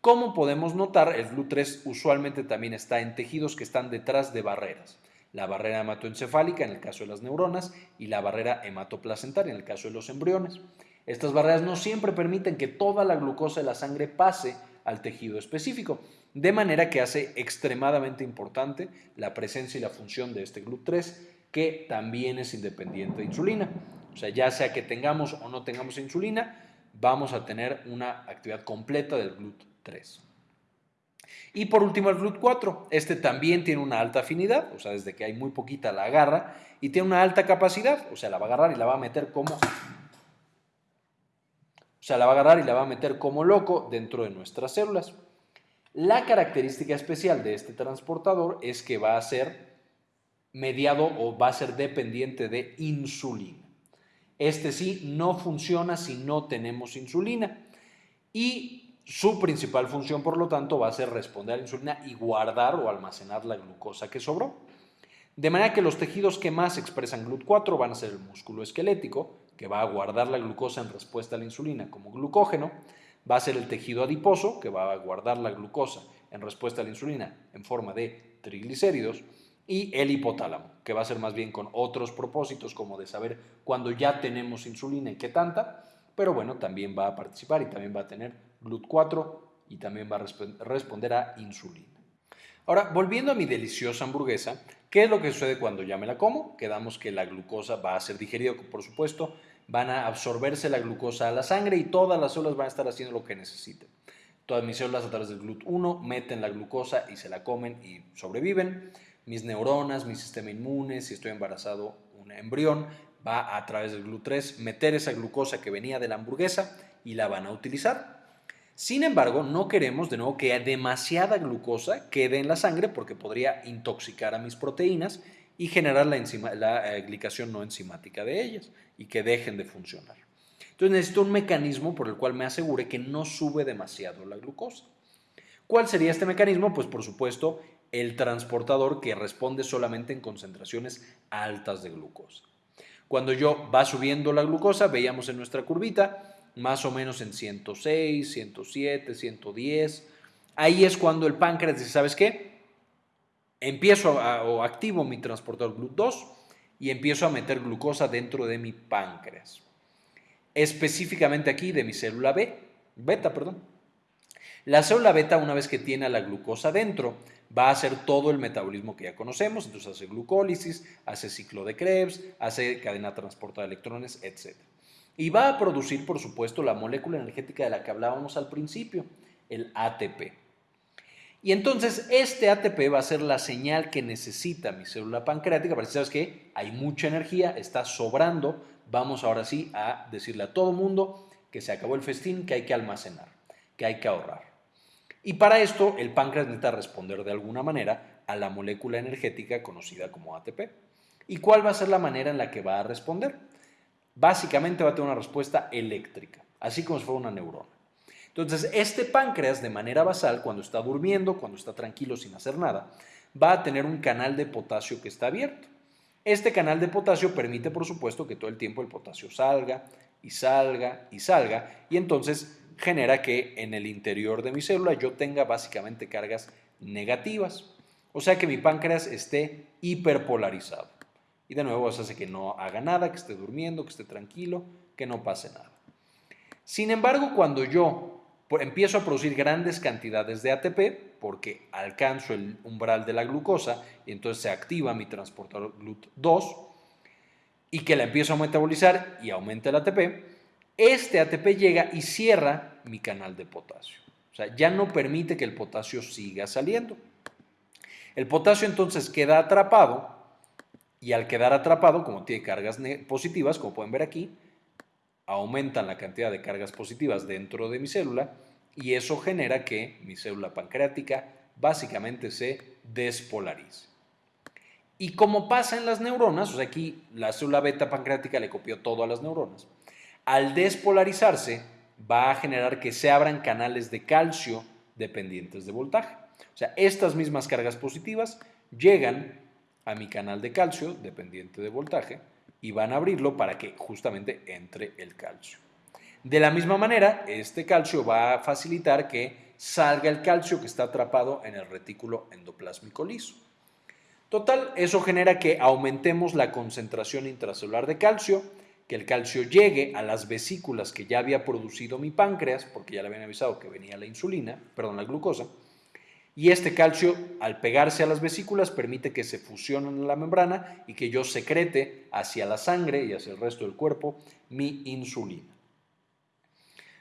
Como podemos notar, el GLUT3 usualmente también está en tejidos que están detrás de barreras. La barrera hematoencefálica en el caso de las neuronas y la barrera hematoplacentaria en el caso de los embriones. Estas barreras no siempre permiten que toda la glucosa de la sangre pase al tejido específico, de manera que hace extremadamente importante la presencia y la función de este GLUT3, que también es independiente de insulina. O sea, ya sea que tengamos o no tengamos insulina, vamos a tener una actividad completa del GLUT3. Y por último el GLUT4, este también tiene una alta afinidad, o sea, desde que hay muy poquita la agarra, y tiene una alta capacidad, o sea, la va a agarrar y la va a meter como sea, la va a agarrar y la va a meter como loco dentro de nuestras células. La característica especial de este transportador es que va a ser mediado o va a ser dependiente de insulina. Este sí no funciona si no tenemos insulina y su principal función, por lo tanto, va a ser responder a la insulina y guardar o almacenar la glucosa que sobró. De manera que los tejidos que más expresan GLUT4 van a ser el músculo esquelético, que va a guardar la glucosa en respuesta a la insulina como glucógeno, va a ser el tejido adiposo, que va a guardar la glucosa en respuesta a la insulina en forma de triglicéridos, y el hipotálamo, que va a ser más bien con otros propósitos como de saber cuándo ya tenemos insulina y qué tanta, pero bueno, también va a participar y también va a tener GLUT4 y también va a responder a insulina. Ahora, volviendo a mi deliciosa hamburguesa, ¿Qué es lo que sucede cuando ya me la como? Quedamos que la glucosa va a ser digerida, por supuesto, van a absorberse la glucosa a la sangre y todas las células van a estar haciendo lo que necesiten. Todas mis células a través del GLUT1 meten la glucosa y se la comen y sobreviven. Mis neuronas, mi sistema inmune, si estoy embarazado, un embrión, va a través del GLUT3 meter esa glucosa que venía de la hamburguesa y la van a utilizar. Sin embargo, no queremos de nuevo que demasiada glucosa quede en la sangre porque podría intoxicar a mis proteínas y generar la, la eh, glicación no enzimática de ellas y que dejen de funcionar. Entonces necesito un mecanismo por el cual me asegure que no sube demasiado la glucosa. ¿Cuál sería este mecanismo? Pues por supuesto el transportador que responde solamente en concentraciones altas de glucosa. Cuando yo va subiendo la glucosa, veíamos en nuestra curvita, más o menos en 106, 107, 110. Ahí es cuando el páncreas dice, ¿sabes qué? Empiezo o activo mi transportador GLUT2 y empiezo a meter glucosa dentro de mi páncreas. Específicamente aquí de mi célula B, beta, perdón. La célula beta, una vez que tiene la glucosa dentro, va a hacer todo el metabolismo que ya conocemos, entonces hace glucólisis, hace ciclo de Krebs, hace cadena transportada de electrones, etc. Y va a producir, por supuesto, la molécula energética de la que hablábamos al principio, el ATP. Y entonces este ATP va a ser la señal que necesita mi célula pancreática para decir, ¿sabes qué? Hay mucha energía, está sobrando, vamos ahora sí a decirle a todo mundo que se acabó el festín, que hay que almacenar, que hay que ahorrar. Y para esto el páncreas necesita responder de alguna manera a la molécula energética conocida como ATP. ¿Y cuál va a ser la manera en la que va a responder? Básicamente va a tener una respuesta eléctrica, así como si fuera una neurona. Entonces, este páncreas de manera basal, cuando está durmiendo, cuando está tranquilo sin hacer nada, va a tener un canal de potasio que está abierto. Este canal de potasio permite, por supuesto, que todo el tiempo el potasio salga y salga y salga, y entonces genera que en el interior de mi célula yo tenga básicamente cargas negativas. O sea que mi páncreas esté hiperpolarizado. De nuevo eso hace que no haga nada, que esté durmiendo, que esté tranquilo, que no pase nada. Sin embargo, cuando yo empiezo a producir grandes cantidades de ATP, porque alcanzo el umbral de la glucosa y entonces se activa mi transportador GLUT2, y que la empiezo a metabolizar y aumenta el ATP, este ATP llega y cierra mi canal de potasio. O sea, ya no permite que el potasio siga saliendo. El potasio entonces queda atrapado y al quedar atrapado, como tiene cargas positivas, como pueden ver aquí, aumentan la cantidad de cargas positivas dentro de mi célula y eso genera que mi célula pancreática básicamente se despolarice. Y como pasa en las neuronas, o sea, aquí la célula beta pancreática le copió todo a las neuronas, al despolarizarse va a generar que se abran canales de calcio dependientes de voltaje. O sea, estas mismas cargas positivas llegan a mi canal de calcio dependiente de voltaje y van a abrirlo para que justamente entre el calcio. De la misma manera, este calcio va a facilitar que salga el calcio que está atrapado en el retículo endoplásmico liso. Total, eso genera que aumentemos la concentración intracelular de calcio, que el calcio llegue a las vesículas que ya había producido mi páncreas, porque ya le habían avisado que venía la insulina, perdón, la glucosa, y este calcio, al pegarse a las vesículas, permite que se fusionen en la membrana y que yo secrete hacia la sangre y hacia el resto del cuerpo mi insulina.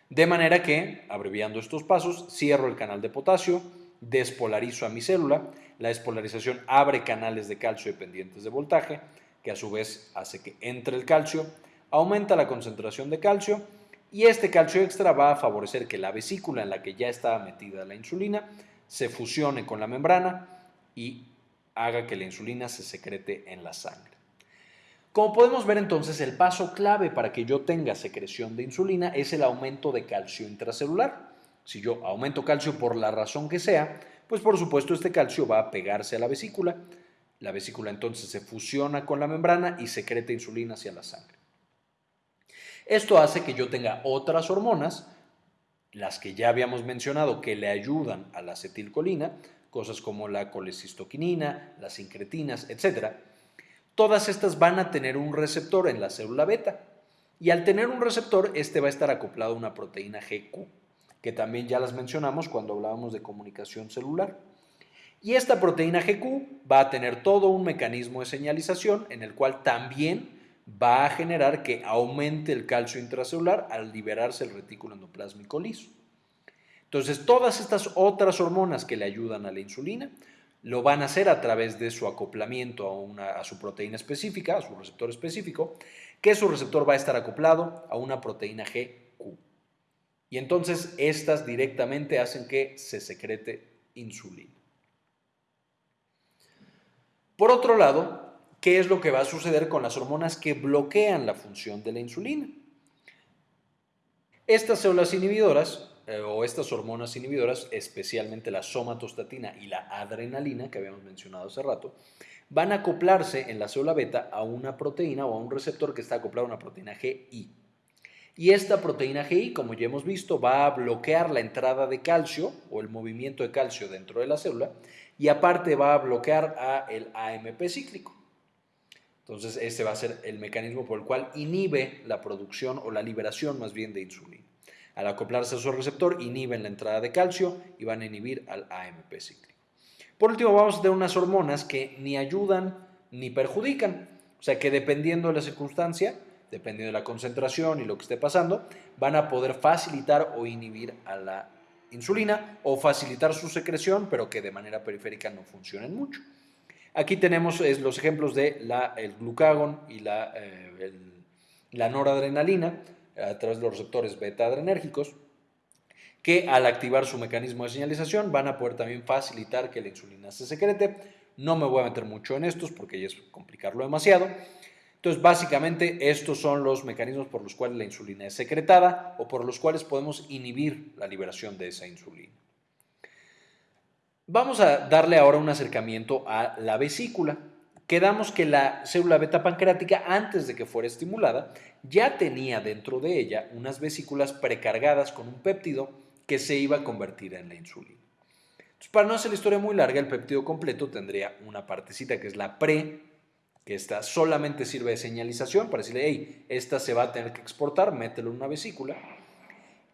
De manera que, abreviando estos pasos, cierro el canal de potasio, despolarizo a mi célula, la despolarización abre canales de calcio dependientes de voltaje, que a su vez hace que entre el calcio, aumenta la concentración de calcio y este calcio extra va a favorecer que la vesícula en la que ya estaba metida la insulina se fusione con la membrana y haga que la insulina se secrete en la sangre. Como podemos ver entonces, el paso clave para que yo tenga secreción de insulina es el aumento de calcio intracelular. Si yo aumento calcio por la razón que sea, pues por supuesto este calcio va a pegarse a la vesícula. La vesícula entonces se fusiona con la membrana y secreta insulina hacia la sangre. Esto hace que yo tenga otras hormonas las que ya habíamos mencionado que le ayudan a la acetilcolina, cosas como la colecistoquinina, las incretinas, etc., todas estas van a tener un receptor en la célula beta. Y al tener un receptor, este va a estar acoplado a una proteína GQ, que también ya las mencionamos cuando hablábamos de comunicación celular. Y esta proteína GQ va a tener todo un mecanismo de señalización en el cual también va a generar que aumente el calcio intracelular al liberarse el retículo endoplásmico liso. Entonces, todas estas otras hormonas que le ayudan a la insulina lo van a hacer a través de su acoplamiento a, una, a su proteína específica, a su receptor específico, que su receptor va a estar acoplado a una proteína GQ. Y entonces estas directamente hacen que se secrete insulina. Por otro lado, qué es lo que va a suceder con las hormonas que bloquean la función de la insulina. Estas células inhibidoras eh, o estas hormonas inhibidoras, especialmente la somatostatina y la adrenalina que habíamos mencionado hace rato, van a acoplarse en la célula beta a una proteína o a un receptor que está acoplado a una proteína GI. Y esta proteína GI, como ya hemos visto, va a bloquear la entrada de calcio o el movimiento de calcio dentro de la célula y aparte va a bloquear a el AMP cíclico. Entonces, este va a ser el mecanismo por el cual inhibe la producción o la liberación más bien de insulina. Al acoplarse a su receptor, inhiben la entrada de calcio y van a inhibir al AMP cíclico. Por último, vamos a tener unas hormonas que ni ayudan ni perjudican. O sea que dependiendo de la circunstancia, dependiendo de la concentración y lo que esté pasando, van a poder facilitar o inhibir a la insulina o facilitar su secreción, pero que de manera periférica no funcionen mucho. Aquí tenemos los ejemplos de la, el glucagón y la, eh, la noradrenalina a través de los receptores beta adrenérgicos. que al activar su mecanismo de señalización van a poder también facilitar que la insulina se secrete. No me voy a meter mucho en estos porque ya es complicarlo demasiado. Entonces, básicamente, estos son los mecanismos por los cuales la insulina es secretada o por los cuales podemos inhibir la liberación de esa insulina. Vamos a darle ahora un acercamiento a la vesícula. Quedamos que la célula beta pancreática, antes de que fuera estimulada, ya tenía dentro de ella unas vesículas precargadas con un péptido que se iba a convertir en la insulina. Para no hacer la historia muy larga, el péptido completo tendría una partecita que es la pre, que esta solamente sirve de señalización para decirle, hey, esta se va a tener que exportar, mételo en una vesícula.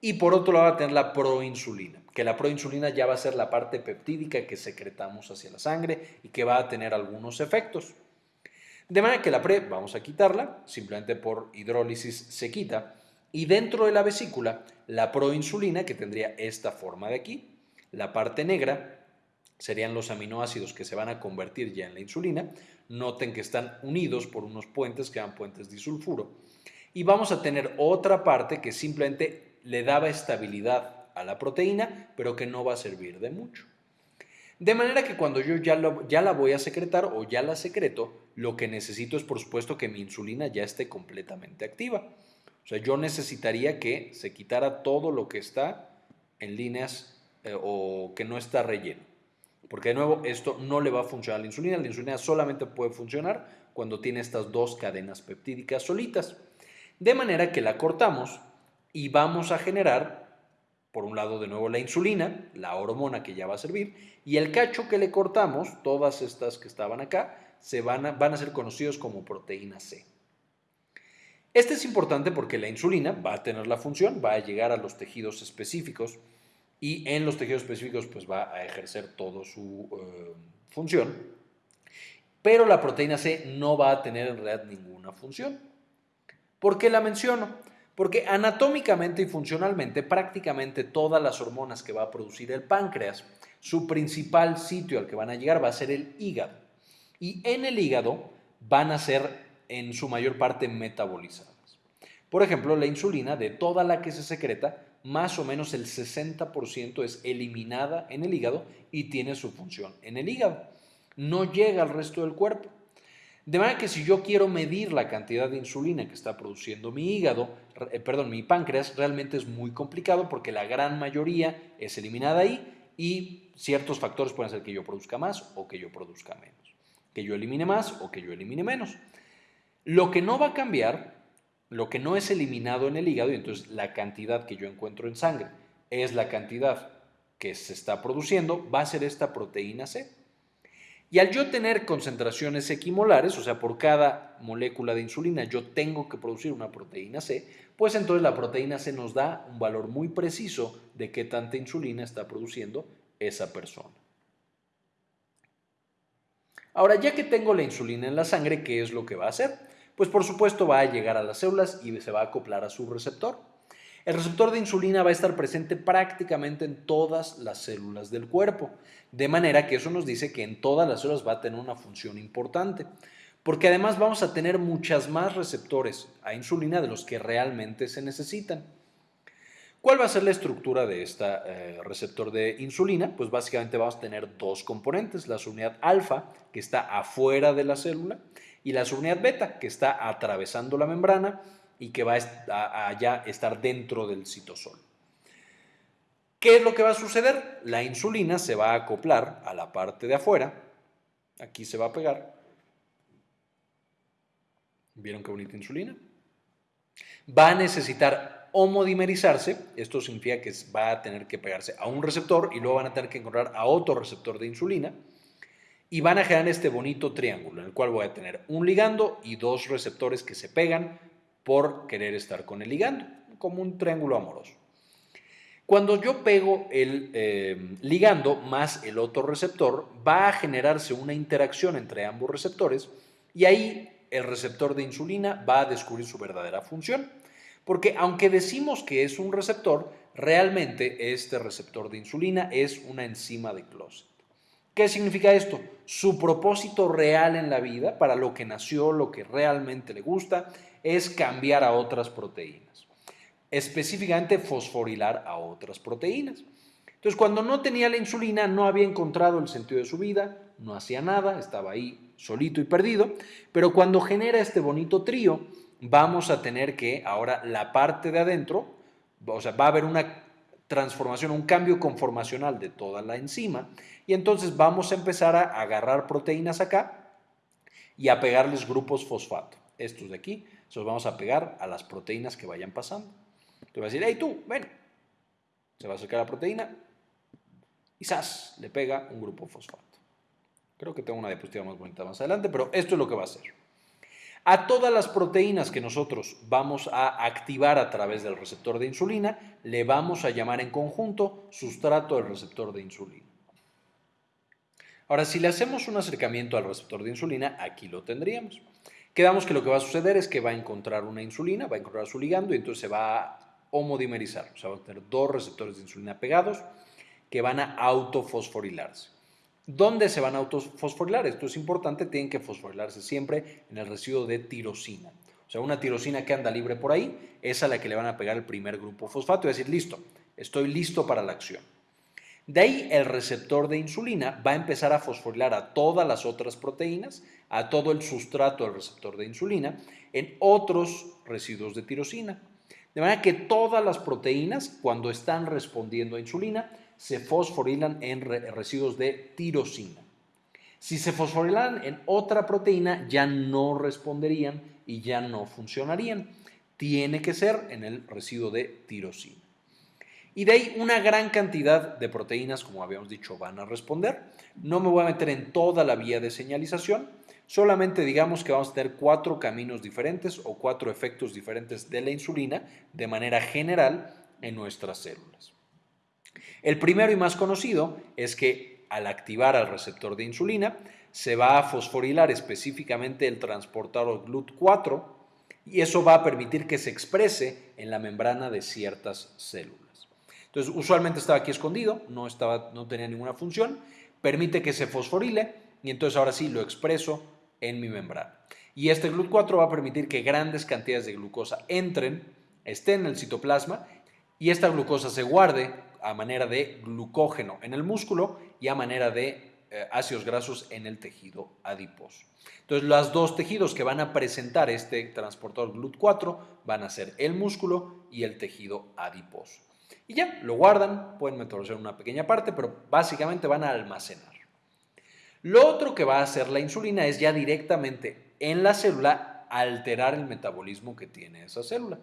Y por otro lado va a tener la proinsulina, que la proinsulina ya va a ser la parte peptídica que secretamos hacia la sangre y que va a tener algunos efectos. De manera que la pre vamos a quitarla, simplemente por hidrólisis se quita, y dentro de la vesícula, la proinsulina, que tendría esta forma de aquí, la parte negra, serían los aminoácidos que se van a convertir ya en la insulina. Noten que están unidos por unos puentes que llaman puentes disulfuro. Y vamos a tener otra parte que simplemente le daba estabilidad a la proteína, pero que no va a servir de mucho. De manera que cuando yo ya, ya la voy a secretar o ya la secreto, lo que necesito es por supuesto que mi insulina ya esté completamente activa. O sea, yo necesitaría que se quitara todo lo que está en líneas eh, o que no está relleno. Porque de nuevo, esto no le va a funcionar a la insulina. La insulina solamente puede funcionar cuando tiene estas dos cadenas peptídicas solitas. De manera que la cortamos y vamos a generar, por un lado de nuevo la insulina, la hormona que ya va a servir, y el cacho que le cortamos, todas estas que estaban acá, se van a, van a ser conocidos como proteína C. Este es importante porque la insulina va a tener la función, va a llegar a los tejidos específicos y en los tejidos específicos pues va a ejercer toda su eh, función, pero la proteína C no va a tener en realidad ninguna función. ¿Por qué la menciono? Porque anatómicamente y funcionalmente prácticamente todas las hormonas que va a producir el páncreas, su principal sitio al que van a llegar va a ser el hígado. Y en el hígado van a ser en su mayor parte metabolizadas. Por ejemplo, la insulina, de toda la que se secreta, más o menos el 60% es eliminada en el hígado y tiene su función en el hígado. No llega al resto del cuerpo. De manera que si yo quiero medir la cantidad de insulina que está produciendo mi hígado, eh, perdón, mi páncreas, realmente es muy complicado porque la gran mayoría es eliminada ahí y ciertos factores pueden hacer que yo produzca más o que yo produzca menos. Que yo elimine más o que yo elimine menos. Lo que no va a cambiar, lo que no es eliminado en el hígado, y entonces la cantidad que yo encuentro en sangre es la cantidad que se está produciendo, va a ser esta proteína C. Y al yo tener concentraciones equimolares, o sea, por cada molécula de insulina yo tengo que producir una proteína C, pues entonces la proteína C nos da un valor muy preciso de qué tanta insulina está produciendo esa persona. Ahora, ya que tengo la insulina en la sangre, ¿qué es lo que va a hacer? Pues por supuesto va a llegar a las células y se va a acoplar a su receptor. El receptor de insulina va a estar presente prácticamente en todas las células del cuerpo, de manera que eso nos dice que en todas las células va a tener una función importante, porque además vamos a tener muchas más receptores a insulina de los que realmente se necesitan. ¿Cuál va a ser la estructura de este receptor de insulina? Pues básicamente vamos a tener dos componentes, la subunidad alfa, que está afuera de la célula, y la subunidad beta, que está atravesando la membrana y que va a, ya estar dentro del citosol. ¿Qué es lo que va a suceder? La insulina se va a acoplar a la parte de afuera, aquí se va a pegar. ¿Vieron qué bonita insulina? Va a necesitar homodimerizarse, esto significa que va a tener que pegarse a un receptor y luego van a tener que encontrar a otro receptor de insulina y van a generar este bonito triángulo en el cual voy a tener un ligando y dos receptores que se pegan por querer estar con el ligando, como un triángulo amoroso. Cuando yo pego el eh, ligando más el otro receptor, va a generarse una interacción entre ambos receptores y ahí el receptor de insulina va a descubrir su verdadera función. Porque aunque decimos que es un receptor, realmente este receptor de insulina es una enzima de Closet. ¿Qué significa esto? Su propósito real en la vida, para lo que nació, lo que realmente le gusta, es cambiar a otras proteínas. específicamente fosforilar a otras proteínas. Entonces, cuando no tenía la insulina, no había encontrado el sentido de su vida, no hacía nada, estaba ahí solito y perdido, pero cuando genera este bonito trío, vamos a tener que ahora la parte de adentro, o sea, va a haber una transformación, un cambio conformacional de toda la enzima, y entonces vamos a empezar a agarrar proteínas acá y a pegarles grupos fosfato. Estos de aquí, los vamos a pegar a las proteínas que vayan pasando. Te va a decir, hey tú, ven. Se va a acercar la proteína y ¡zas! Le pega un grupo fosfato. Creo que tengo una diapositiva más bonita más adelante, pero esto es lo que va a hacer. A todas las proteínas que nosotros vamos a activar a través del receptor de insulina, le vamos a llamar en conjunto sustrato del receptor de insulina. Ahora, si le hacemos un acercamiento al receptor de insulina, aquí lo tendríamos. Quedamos que lo que va a suceder es que va a encontrar una insulina, va a encontrar su ligando y entonces se va a homodimerizar. O sea, va a tener dos receptores de insulina pegados que van a autofosforilarse. ¿Dónde se van a autofosforilar? Esto es importante, tienen que fosforilarse siempre en el residuo de tirosina. O sea, una tirosina que anda libre por ahí, es a la que le van a pegar el primer grupo fosfato y decir, listo, estoy listo para la acción. De ahí el receptor de insulina va a empezar a fosforilar a todas las otras proteínas, a todo el sustrato del receptor de insulina, en otros residuos de tirosina. De manera que todas las proteínas, cuando están respondiendo a insulina, se fosforilan en residuos de tirosina. Si se fosforilan en otra proteína, ya no responderían y ya no funcionarían. Tiene que ser en el residuo de tirosina. Y de ahí una gran cantidad de proteínas, como habíamos dicho, van a responder. No me voy a meter en toda la vía de señalización, solamente digamos que vamos a tener cuatro caminos diferentes o cuatro efectos diferentes de la insulina de manera general en nuestras células. El primero y más conocido es que al activar al receptor de insulina se va a fosforilar específicamente el transportador GLUT4 y eso va a permitir que se exprese en la membrana de ciertas células. Entonces, usualmente estaba aquí escondido, no, estaba, no tenía ninguna función, permite que se fosforile y entonces ahora sí lo expreso en mi membrana. Y este GLUT4 va a permitir que grandes cantidades de glucosa entren, estén en el citoplasma y esta glucosa se guarde a manera de glucógeno en el músculo y a manera de eh, ácidos grasos en el tejido adiposo. Entonces, los dos tejidos que van a presentar este transportador GLUT4 van a ser el músculo y el tejido adiposo y ya, lo guardan, pueden en una pequeña parte, pero básicamente van a almacenar. Lo otro que va a hacer la insulina es ya directamente en la célula alterar el metabolismo que tiene esa célula.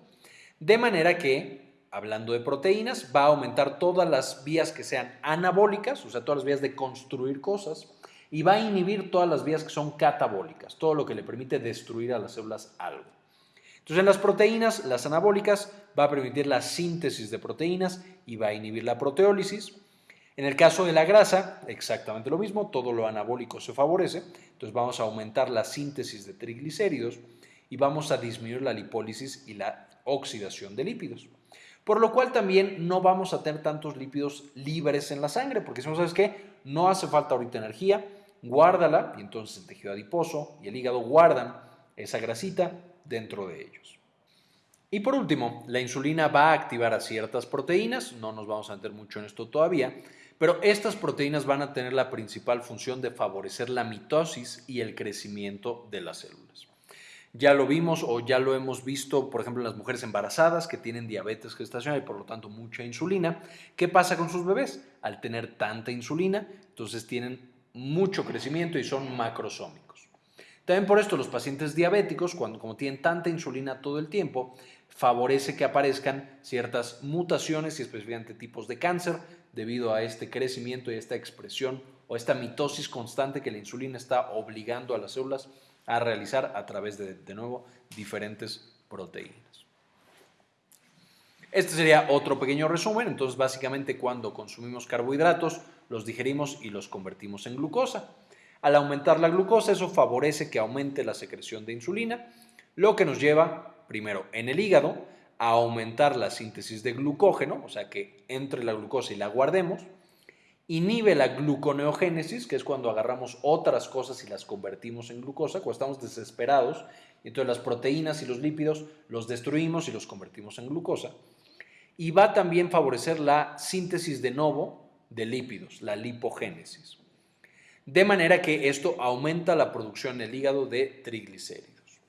De manera que, hablando de proteínas, va a aumentar todas las vías que sean anabólicas, o sea, todas las vías de construir cosas, y va a inhibir todas las vías que son catabólicas, todo lo que le permite destruir a las células algo. Entonces, en las proteínas, las anabólicas, va a permitir la síntesis de proteínas y va a inhibir la proteólisis. En el caso de la grasa, exactamente lo mismo, todo lo anabólico se favorece, entonces vamos a aumentar la síntesis de triglicéridos y vamos a disminuir la lipólisis y la oxidación de lípidos. Por lo cual también no vamos a tener tantos lípidos libres en la sangre, porque si no sabes qué, no hace falta ahorita energía, guárdala y entonces el tejido adiposo y el hígado guardan esa grasita dentro de ellos. Y por último, la insulina va a activar a ciertas proteínas, no nos vamos a meter mucho en esto todavía, pero estas proteínas van a tener la principal función de favorecer la mitosis y el crecimiento de las células. Ya lo vimos o ya lo hemos visto, por ejemplo, en las mujeres embarazadas que tienen diabetes gestacional y por lo tanto mucha insulina. ¿Qué pasa con sus bebés? Al tener tanta insulina, entonces tienen mucho crecimiento y son macrosómicos. También por esto los pacientes diabéticos, cuando como tienen tanta insulina todo el tiempo, favorece que aparezcan ciertas mutaciones y específicamente tipos de cáncer debido a este crecimiento y esta expresión o esta mitosis constante que la insulina está obligando a las células a realizar a través de, de nuevo, diferentes proteínas. Este sería otro pequeño resumen. Entonces, básicamente, cuando consumimos carbohidratos, los digerimos y los convertimos en glucosa. Al aumentar la glucosa, eso favorece que aumente la secreción de insulina, lo que nos lleva, primero, en el hígado, a aumentar la síntesis de glucógeno, o sea que entre la glucosa y la guardemos, inhibe la gluconeogénesis, que es cuando agarramos otras cosas y las convertimos en glucosa, cuando estamos desesperados, y entonces las proteínas y los lípidos los destruimos y los convertimos en glucosa. y va también a favorecer la síntesis de novo de lípidos, la lipogénesis. De manera que esto aumenta la producción en el hígado de triglicéridos.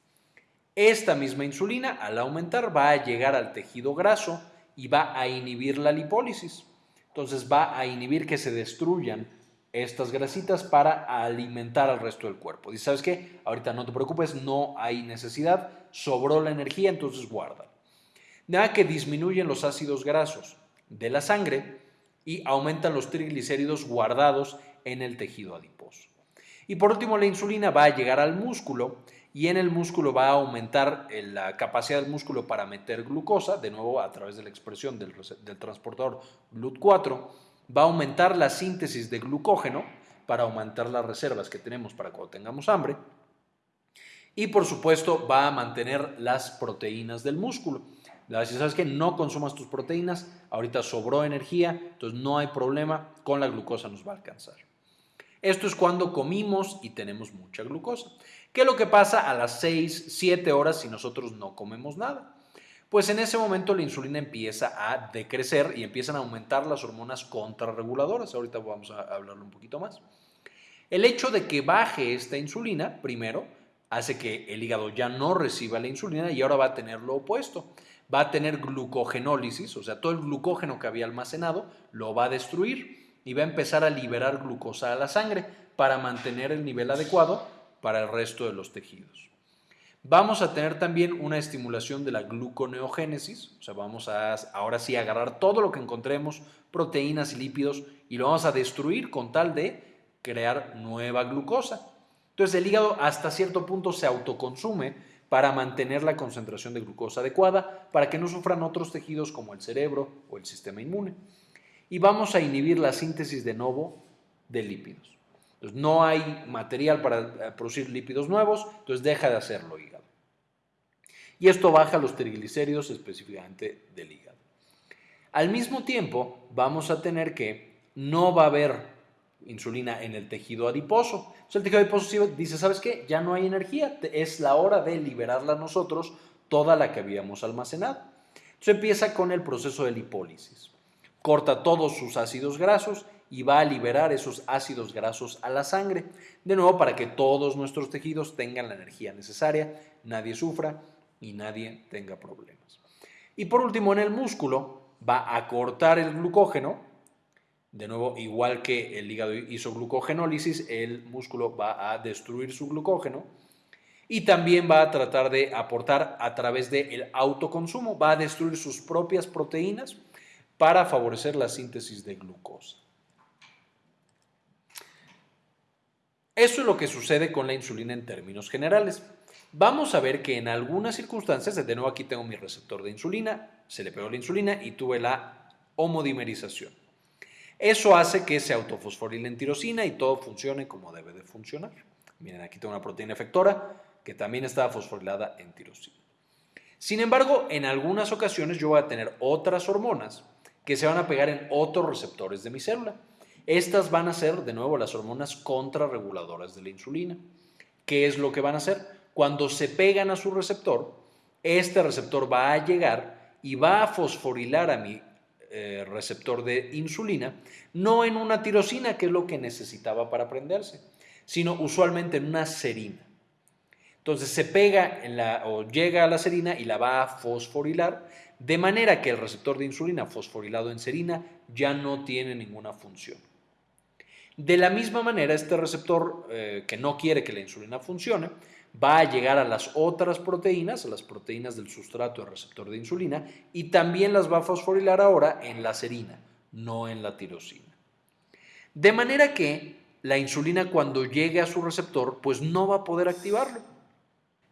Esta misma insulina, al aumentar, va a llegar al tejido graso y va a inhibir la lipólisis. Entonces va a inhibir que se destruyan estas grasitas para alimentar al resto del cuerpo. Dice, ¿sabes qué? Ahorita no te preocupes, no hay necesidad, sobró la energía, entonces guarda. Nada que disminuyen los ácidos grasos de la sangre y aumentan los triglicéridos guardados en el tejido adiposo. Y por último, la insulina va a llegar al músculo y en el músculo va a aumentar eh, la capacidad del músculo para meter glucosa, de nuevo a través de la expresión del, transportador GLUT4, va a aumentar la síntesis de glucógeno para aumentar las reservas que tenemos para cuando tengamos hambre. Y por supuesto va a mantener las proteínas del músculo. Si sabes que no consumas tus proteínas, ahorita sobró energía, entonces no hay problema, con la glucosa nos va a alcanzar. Esto es cuando comimos y tenemos mucha glucosa. ¿Qué es lo que pasa a las 6, 7 horas si nosotros no comemos nada? Pues en ese momento la insulina empieza a decrecer y empiezan a aumentar las hormonas contrarreguladoras. Ahorita vamos a hablarlo un poquito más. El hecho de que baje esta insulina, primero, hace que el hígado ya no reciba la insulina y ahora va a tener lo opuesto. Va a tener glucogenólisis, o sea, todo el glucógeno que había almacenado lo va a destruir y va a empezar a liberar glucosa a la sangre para mantener el nivel adecuado para el resto de los tejidos. Vamos a tener también una estimulación de la gluconeogénesis, o sea, vamos a ahora sí agarrar todo lo que encontremos, proteínas y lípidos, y lo vamos a destruir con tal de crear nueva glucosa. Entonces el hígado hasta cierto punto se autoconsume para mantener la concentración de glucosa adecuada, para que no sufran otros tejidos como el cerebro o el sistema inmune. Y vamos a inhibir la síntesis de nuevo de lípidos. No hay material para eh, producir lípidos nuevos, entonces deja de hacerlo hígado y esto baja los triglicéridos específicamente del hígado. Al mismo tiempo, vamos a tener que no va a haber insulina en el tejido adiposo. el tejido adiposo dice, ¿sabes qué? Ya no hay energía, es la hora de liberarla nosotros, toda la que habíamos almacenado. Entonces empieza con el proceso de lipólisis. Corta todos sus ácidos grasos y va a liberar esos ácidos grasos a la sangre, de nuevo para que todos nuestros tejidos tengan la energía necesaria, nadie sufra y nadie tenga problemas. Y por último, en el músculo va a cortar el glucógeno. De nuevo, igual que el hígado hizo glucogenólisis, el músculo va a destruir su glucógeno y también va a tratar de aportar a través del autoconsumo, va a destruir sus propias proteínas para favorecer la síntesis de glucosa. Eso es lo que sucede con la insulina en términos generales. Vamos a ver que en algunas circunstancias, de nuevo aquí tengo mi receptor de insulina, se le pegó la insulina y tuve la homodimerización. Eso hace que se autofosforile en tirosina y todo funcione como debe de funcionar. Miren, aquí tengo una proteína efectora que también estaba fosforilada en tirosina. Sin embargo, en algunas ocasiones yo voy a tener otras hormonas que se van a pegar en otros receptores de mi célula. Estas van a ser, de nuevo, las hormonas contrarreguladoras de la insulina. ¿Qué es lo que van a hacer? cuando se pegan a su receptor, este receptor va a llegar y va a fosforilar a mi eh, receptor de insulina, no en una tirosina, que es lo que necesitaba para prenderse, sino usualmente en una serina. Entonces se pega en la, o llega a la serina y la va a fosforilar, de manera que el receptor de insulina fosforilado en serina ya no tiene ninguna función. De la misma manera, este receptor eh, que no quiere que la insulina funcione, va a llegar a las otras proteínas, a las proteínas del sustrato del receptor de insulina, y también las va a fosforilar ahora en la serina, no en la tirosina. De manera que la insulina cuando llegue a su receptor, pues no va a poder activarlo.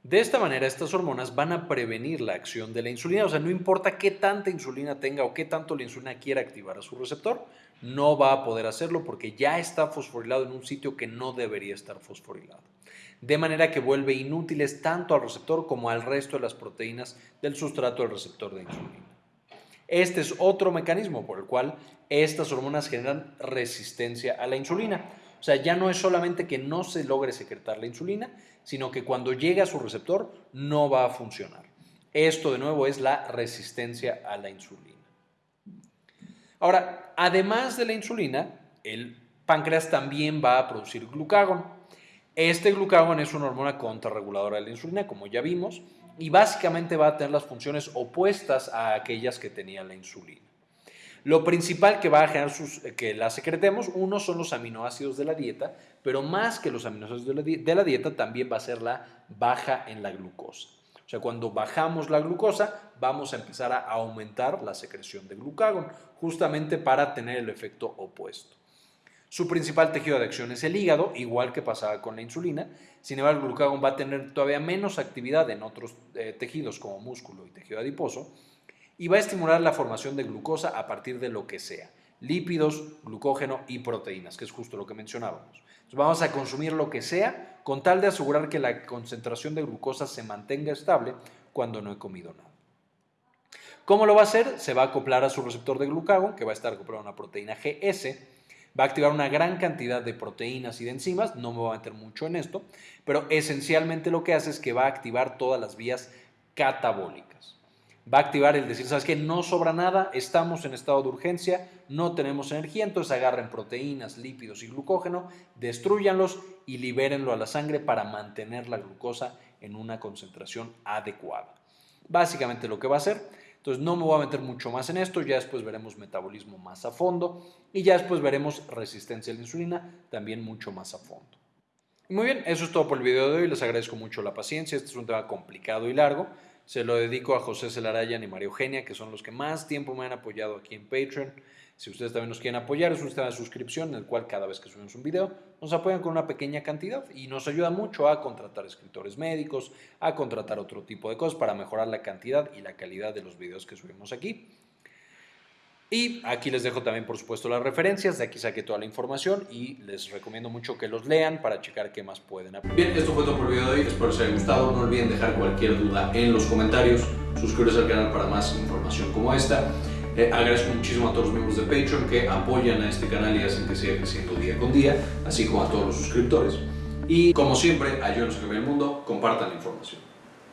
De esta manera, estas hormonas van a prevenir la acción de la insulina, o sea, no importa qué tanta insulina tenga o qué tanto la insulina quiera activar a su receptor, no va a poder hacerlo porque ya está fosforilado en un sitio que no debería estar fosforilado de manera que vuelve inútiles tanto al receptor como al resto de las proteínas del sustrato del receptor de insulina. Este es otro mecanismo por el cual estas hormonas generan resistencia a la insulina. O sea, ya no es solamente que no se logre secretar la insulina, sino que cuando llega a su receptor no va a funcionar. Esto de nuevo es la resistencia a la insulina. Ahora, además de la insulina, el páncreas también va a producir glucagón. Este glucagón es una hormona contrarreguladora de la insulina, como ya vimos, y básicamente va a tener las funciones opuestas a aquellas que tenía la insulina. Lo principal que va a generar que la secretemos, uno son los aminoácidos de la dieta, pero más que los aminoácidos de la, dieta también va a ser la baja en la glucosa. O sea, cuando bajamos la glucosa, vamos a empezar a aumentar la secreción de glucagón, justamente para tener el efecto opuesto. Su principal tejido de acción es el hígado, igual que pasaba con la insulina. Sin embargo, el glucagón va a tener todavía menos actividad en otros eh, tejidos como músculo y tejido adiposo y va a estimular la formación de glucosa a partir de lo que sea, lípidos, glucógeno y proteínas, que es justo lo que mencionábamos. Vamos a consumir lo que sea con tal de asegurar que la concentración de glucosa se mantenga estable cuando no he comido nada. ¿Cómo lo va a hacer? Se va a acoplar a su receptor de glucagón, que va a estar acoplado a una proteína GS, va a activar una gran cantidad de proteínas y de enzimas, no me voy a meter mucho en esto, pero esencialmente lo que hace es que va a activar todas las vías catabólicas. Va a activar el decir, ¿sabes qué? No sobra nada, estamos en estado de urgencia, no tenemos energía, entonces agarren proteínas, lípidos y glucógeno, destruyanlos y libérenlo a la sangre para mantener la glucosa en una concentración adecuada. Básicamente lo que va a hacer entonces no me voy a meter mucho más en esto, ya después veremos metabolismo más a fondo y ya después veremos resistencia a la insulina también mucho más a fondo. muy bien, eso es todo por el video de hoy, les agradezco mucho la paciencia, este es un tema complicado y largo, se lo dedico a José Celarayan y María Eugenia, que son los que más tiempo me han apoyado aquí en Patreon. Si ustedes también nos quieren apoyar, es un sistema de suscripción en el cual cada vez que subimos un video nos apoyan con una pequeña cantidad y nos ayuda mucho a contratar escritores médicos, a contratar otro tipo de cosas para mejorar la cantidad y la calidad de los videos que subimos aquí. Y aquí les dejo también, por supuesto, las referencias. De aquí saqué toda la información y les recomiendo mucho que los lean para checar qué más pueden aprender. Bien, esto fue todo por el video de hoy. Espero les haya gustado. No olviden dejar cualquier duda en los comentarios. Suscríbete al canal para más información como esta. Eh, agradezco muchísimo a todos los miembros de Patreon que apoyan a este canal y hacen que siga creciendo día con día, así como a todos los suscriptores. Y como siempre, ayúdenos a cambiar el mundo, compartan la información.